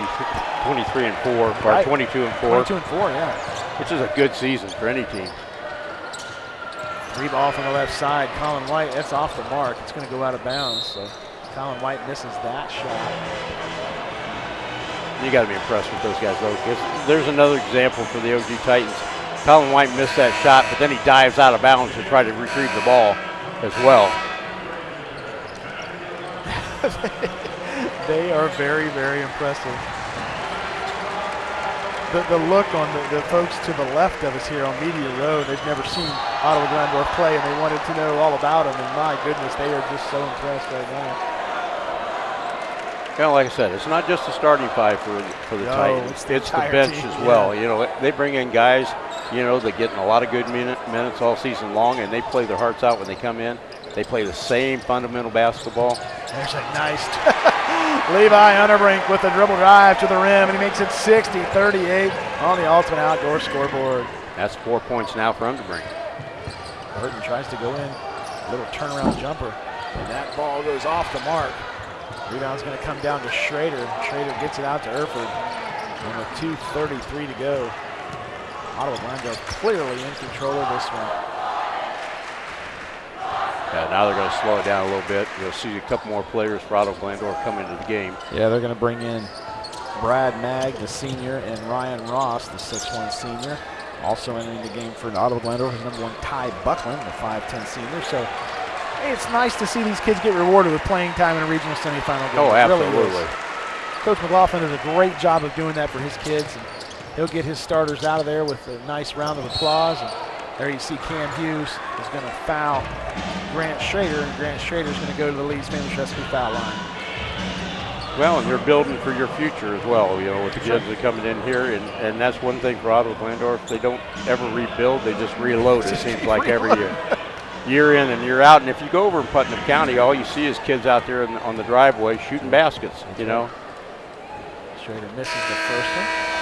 23 and four, or Right. 22 and four, 22 and four, yeah. which is a good season for any team. Three ball from the left side. Colin White, that's off the mark. It's going to go out of bounds. So Colin White misses that shot. You got to be impressed with those guys, though. 'cause there's another example for the OG Titans. Colin White missed that shot, but then he dives out of bounds to try to retrieve the ball as well. They are very, very impressive. The, the look on the, the folks to the left of us here on Media Row, they've never seen Ottawa Glandorf play and they wanted to know all about him. And my goodness, they are just so impressed right now. Kind of like I said, it's not just the starting five for for the No, Titans. it's It's the the, bench team, as yeah. well. You know, they bring in guys, you know, that getting a lot of good minute, minutes all season long, and they play their hearts out when they come in. They play the same fundamental basketball. There's a nice Levi Unterbrink with the dribble drive to the rim, and he makes it 60-38 on the Ultimate Outdoor scoreboard. That's four points now for Unterbrink. Burton tries to go in, a little turnaround jumper, and that ball goes off the mark. Rebound's going to come down to Schrader. Schrader gets it out to Erford, and with 2.33 to go, Ottawa Glandorf clearly in control of this one. Yeah, now they're going to slow it down a little bit. You'll see a couple more players for Ottawa Glandorf come into the game. Yeah, they're going to bring in Brad Mag, the senior, and Ryan Ross, the 6'1 senior. Also entering the game for Ottawa Glandorf is number one Ty Buckland, the 5'10 senior. So it's nice to see these kids get rewarded with playing time in a regional semifinal game. Oh, It really absolutely. Coach McLaughlin does a great job of doing that for his kids. And he'll get his starters out of there with a nice round of applause. And there you see Cam Hughes is going to foul Grant Schrader, and Grant Schrader is going to go to the famous recipe foul line. Well, and you're building for your future as well, you know, with the kids that are coming in here. And, and that's one thing for Ottawa Glandorf. They don't ever rebuild, they just reload, it seems like every year. Year in and year out. And if you go over in Putnam County, all you see is kids out there in, on the driveway shooting baskets, you know. Schrader misses the first one.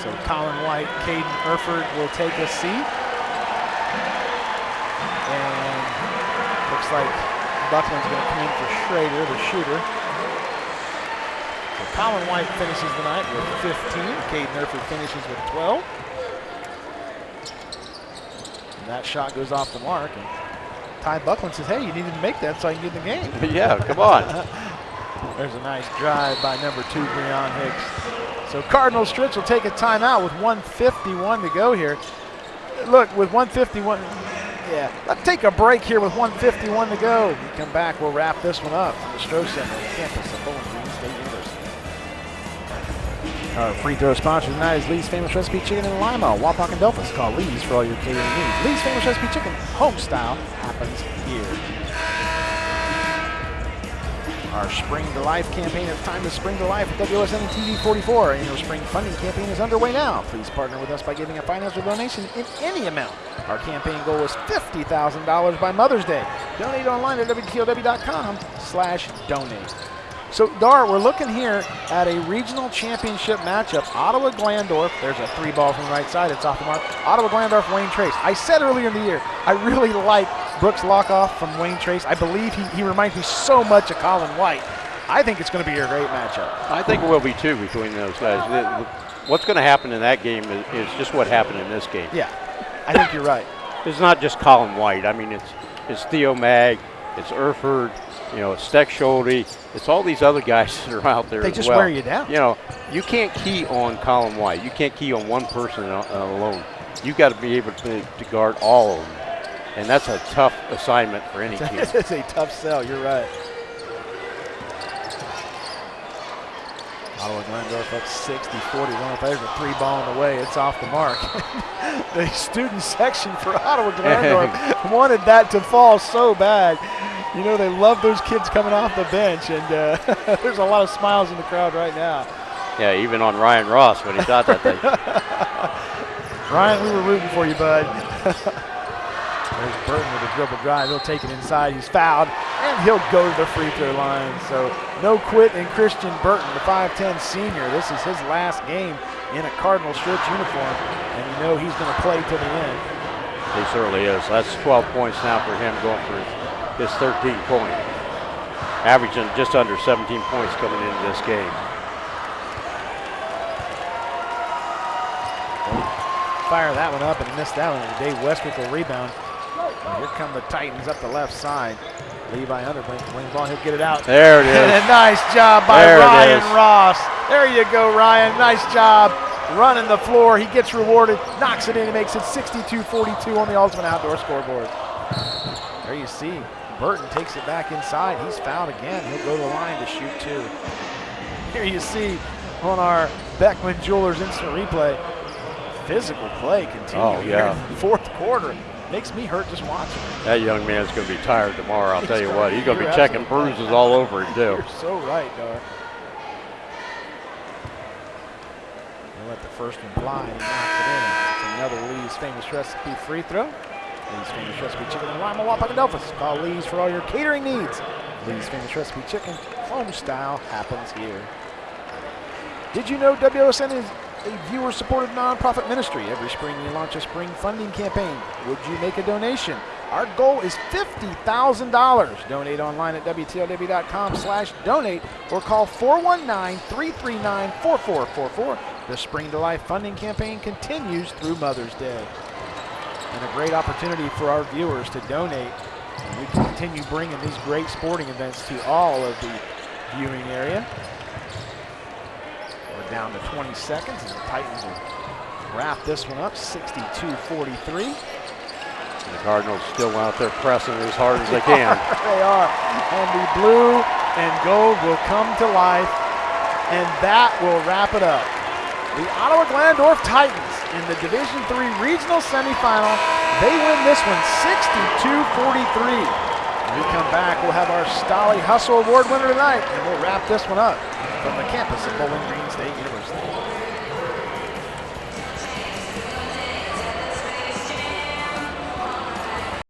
So Colin White, Caden Erford will take a seat. Like Buckland's going to come in for Schrader, the shooter. So Colin White finishes the night with 15. Caden Erford finishes with 12. And that shot goes off the mark. And Ty Buckland says, hey, you needed to make that so I can get in the game. Yeah, come on. There's a nice drive by number two, Breon Hicks. So Cardinal Stritch will take a timeout with 151 to go here. Look, with 151, yeah, let's take a break here with 151 to go. We come back, we'll wrap this one up from the Stroh Center campus of Bowling Green State University. Our free throw sponsor tonight is Lee's Famous Recipe Chicken in Lima, Wapak and Delphos. Call Lee's for all your catering needs. Lee's Famous Recipe Chicken, home style, happens here. Our Spring to Life campaign, it's time to spring to life with WSN TV 44. And your spring funding campaign is underway now. Please partner with us by giving a financial donation in any amount. Our campaign goal is $50,000 by Mother's Day. Donate online at WTLW.com slash donate. So, Dar, we're looking here at a regional championship matchup. Ottawa Glandorf, there's a three ball from the right side, it's off the mark. Ottawa Glandorf, Wayne Trace. I said earlier in the year, I really like Brooks Lockoff from Wayne Trace. I believe he, he reminds me so much of Colin White. I think it's going to be a great matchup. I think it will be too between those guys. What's going to happen in that game is, is just what happened in this game. Yeah, I think you're right. It's not just Colin White. I mean, it's it's Theo Mag, it's Erford, you know, it's Steckschulte, it's all these other guys that are out there They just well. wear you down. You know, you can't key on Colin White. You can't key on one person alone. You've got to be able to, to guard all of them, and that's a tough assignment for any team. it's a tough sell. You're right. Ottawa Glandorf up 60 41. There's a three ball in the way. It's off the mark. the student section for Ottawa Glandorf wanted that to fall so bad. You know, they love those kids coming off the bench, and uh, there's a lot of smiles in the crowd right now. Yeah, even on Ryan Ross when he shot that thing. Ryan, we were rooting for you, bud. There's Burton with a dribble drive. He'll take it inside. He's fouled, and he'll go to the free throw line. So no quit in Christian Burton, the 5'10 senior. This is his last game in a Cardinal Stritch uniform, and you know he's going to play to the end. He certainly is. That's 12 points now for him going for his 13 point. Averaging just under 17 points coming into this game. Fire that one up and miss that one. Dave Westrick will rebound. And here come the Titans up the left side. Levi Unterbrink, wing ball, he'll get it out. There it is. And a nice job by There Ryan. Ross. There you go, Ryan. Nice job running the floor. He gets rewarded, knocks it in, and makes it 62-42 on the Ultimate Outdoor scoreboard. There you see, Burton takes it back inside. He's fouled again. He'll go to the line to shoot two. Here you see on our Beckman Jewelers instant replay, physical play continue Oh, here yeah. in the fourth quarter. Makes me hurt just watching. That young man's going to be tired tomorrow. I'll He's tell you what. He's going to be checking absolutely right. bruises all over him too. You're so right, Dar. He'll let the first one fly and he knocks it in. It's another Lee's famous recipe free throw. Lee's famous recipe chicken and lima wapagadofus. Call Lee's for all your catering needs. Lee's famous recipe chicken, home style, happens here. Did you know WSN is a viewer-supported nonprofit ministry? Every spring we launch a spring funding campaign. Would you make a donation? Our goal is $50,000. Donate online at WTLW.com slash donate or call 419-339-4444. The Spring to Life funding campaign continues through Mother's Day. And a great opportunity for our viewers to donate. And we continue bringing these great sporting events to all of the viewing area. Down to 20 seconds, and the Titans will wrap this one up, 62-43. The Cardinals still out there pressing as hard as they can. they are. And the blue and gold will come to life, and that will wrap it up. The Ottawa Glandorf Titans in the Division III regional semifinal, they win this one 62-43. When we come back, we'll have our Stolly Hustle Award winner tonight, and we'll wrap this one up from the campus of Bowling Green State University.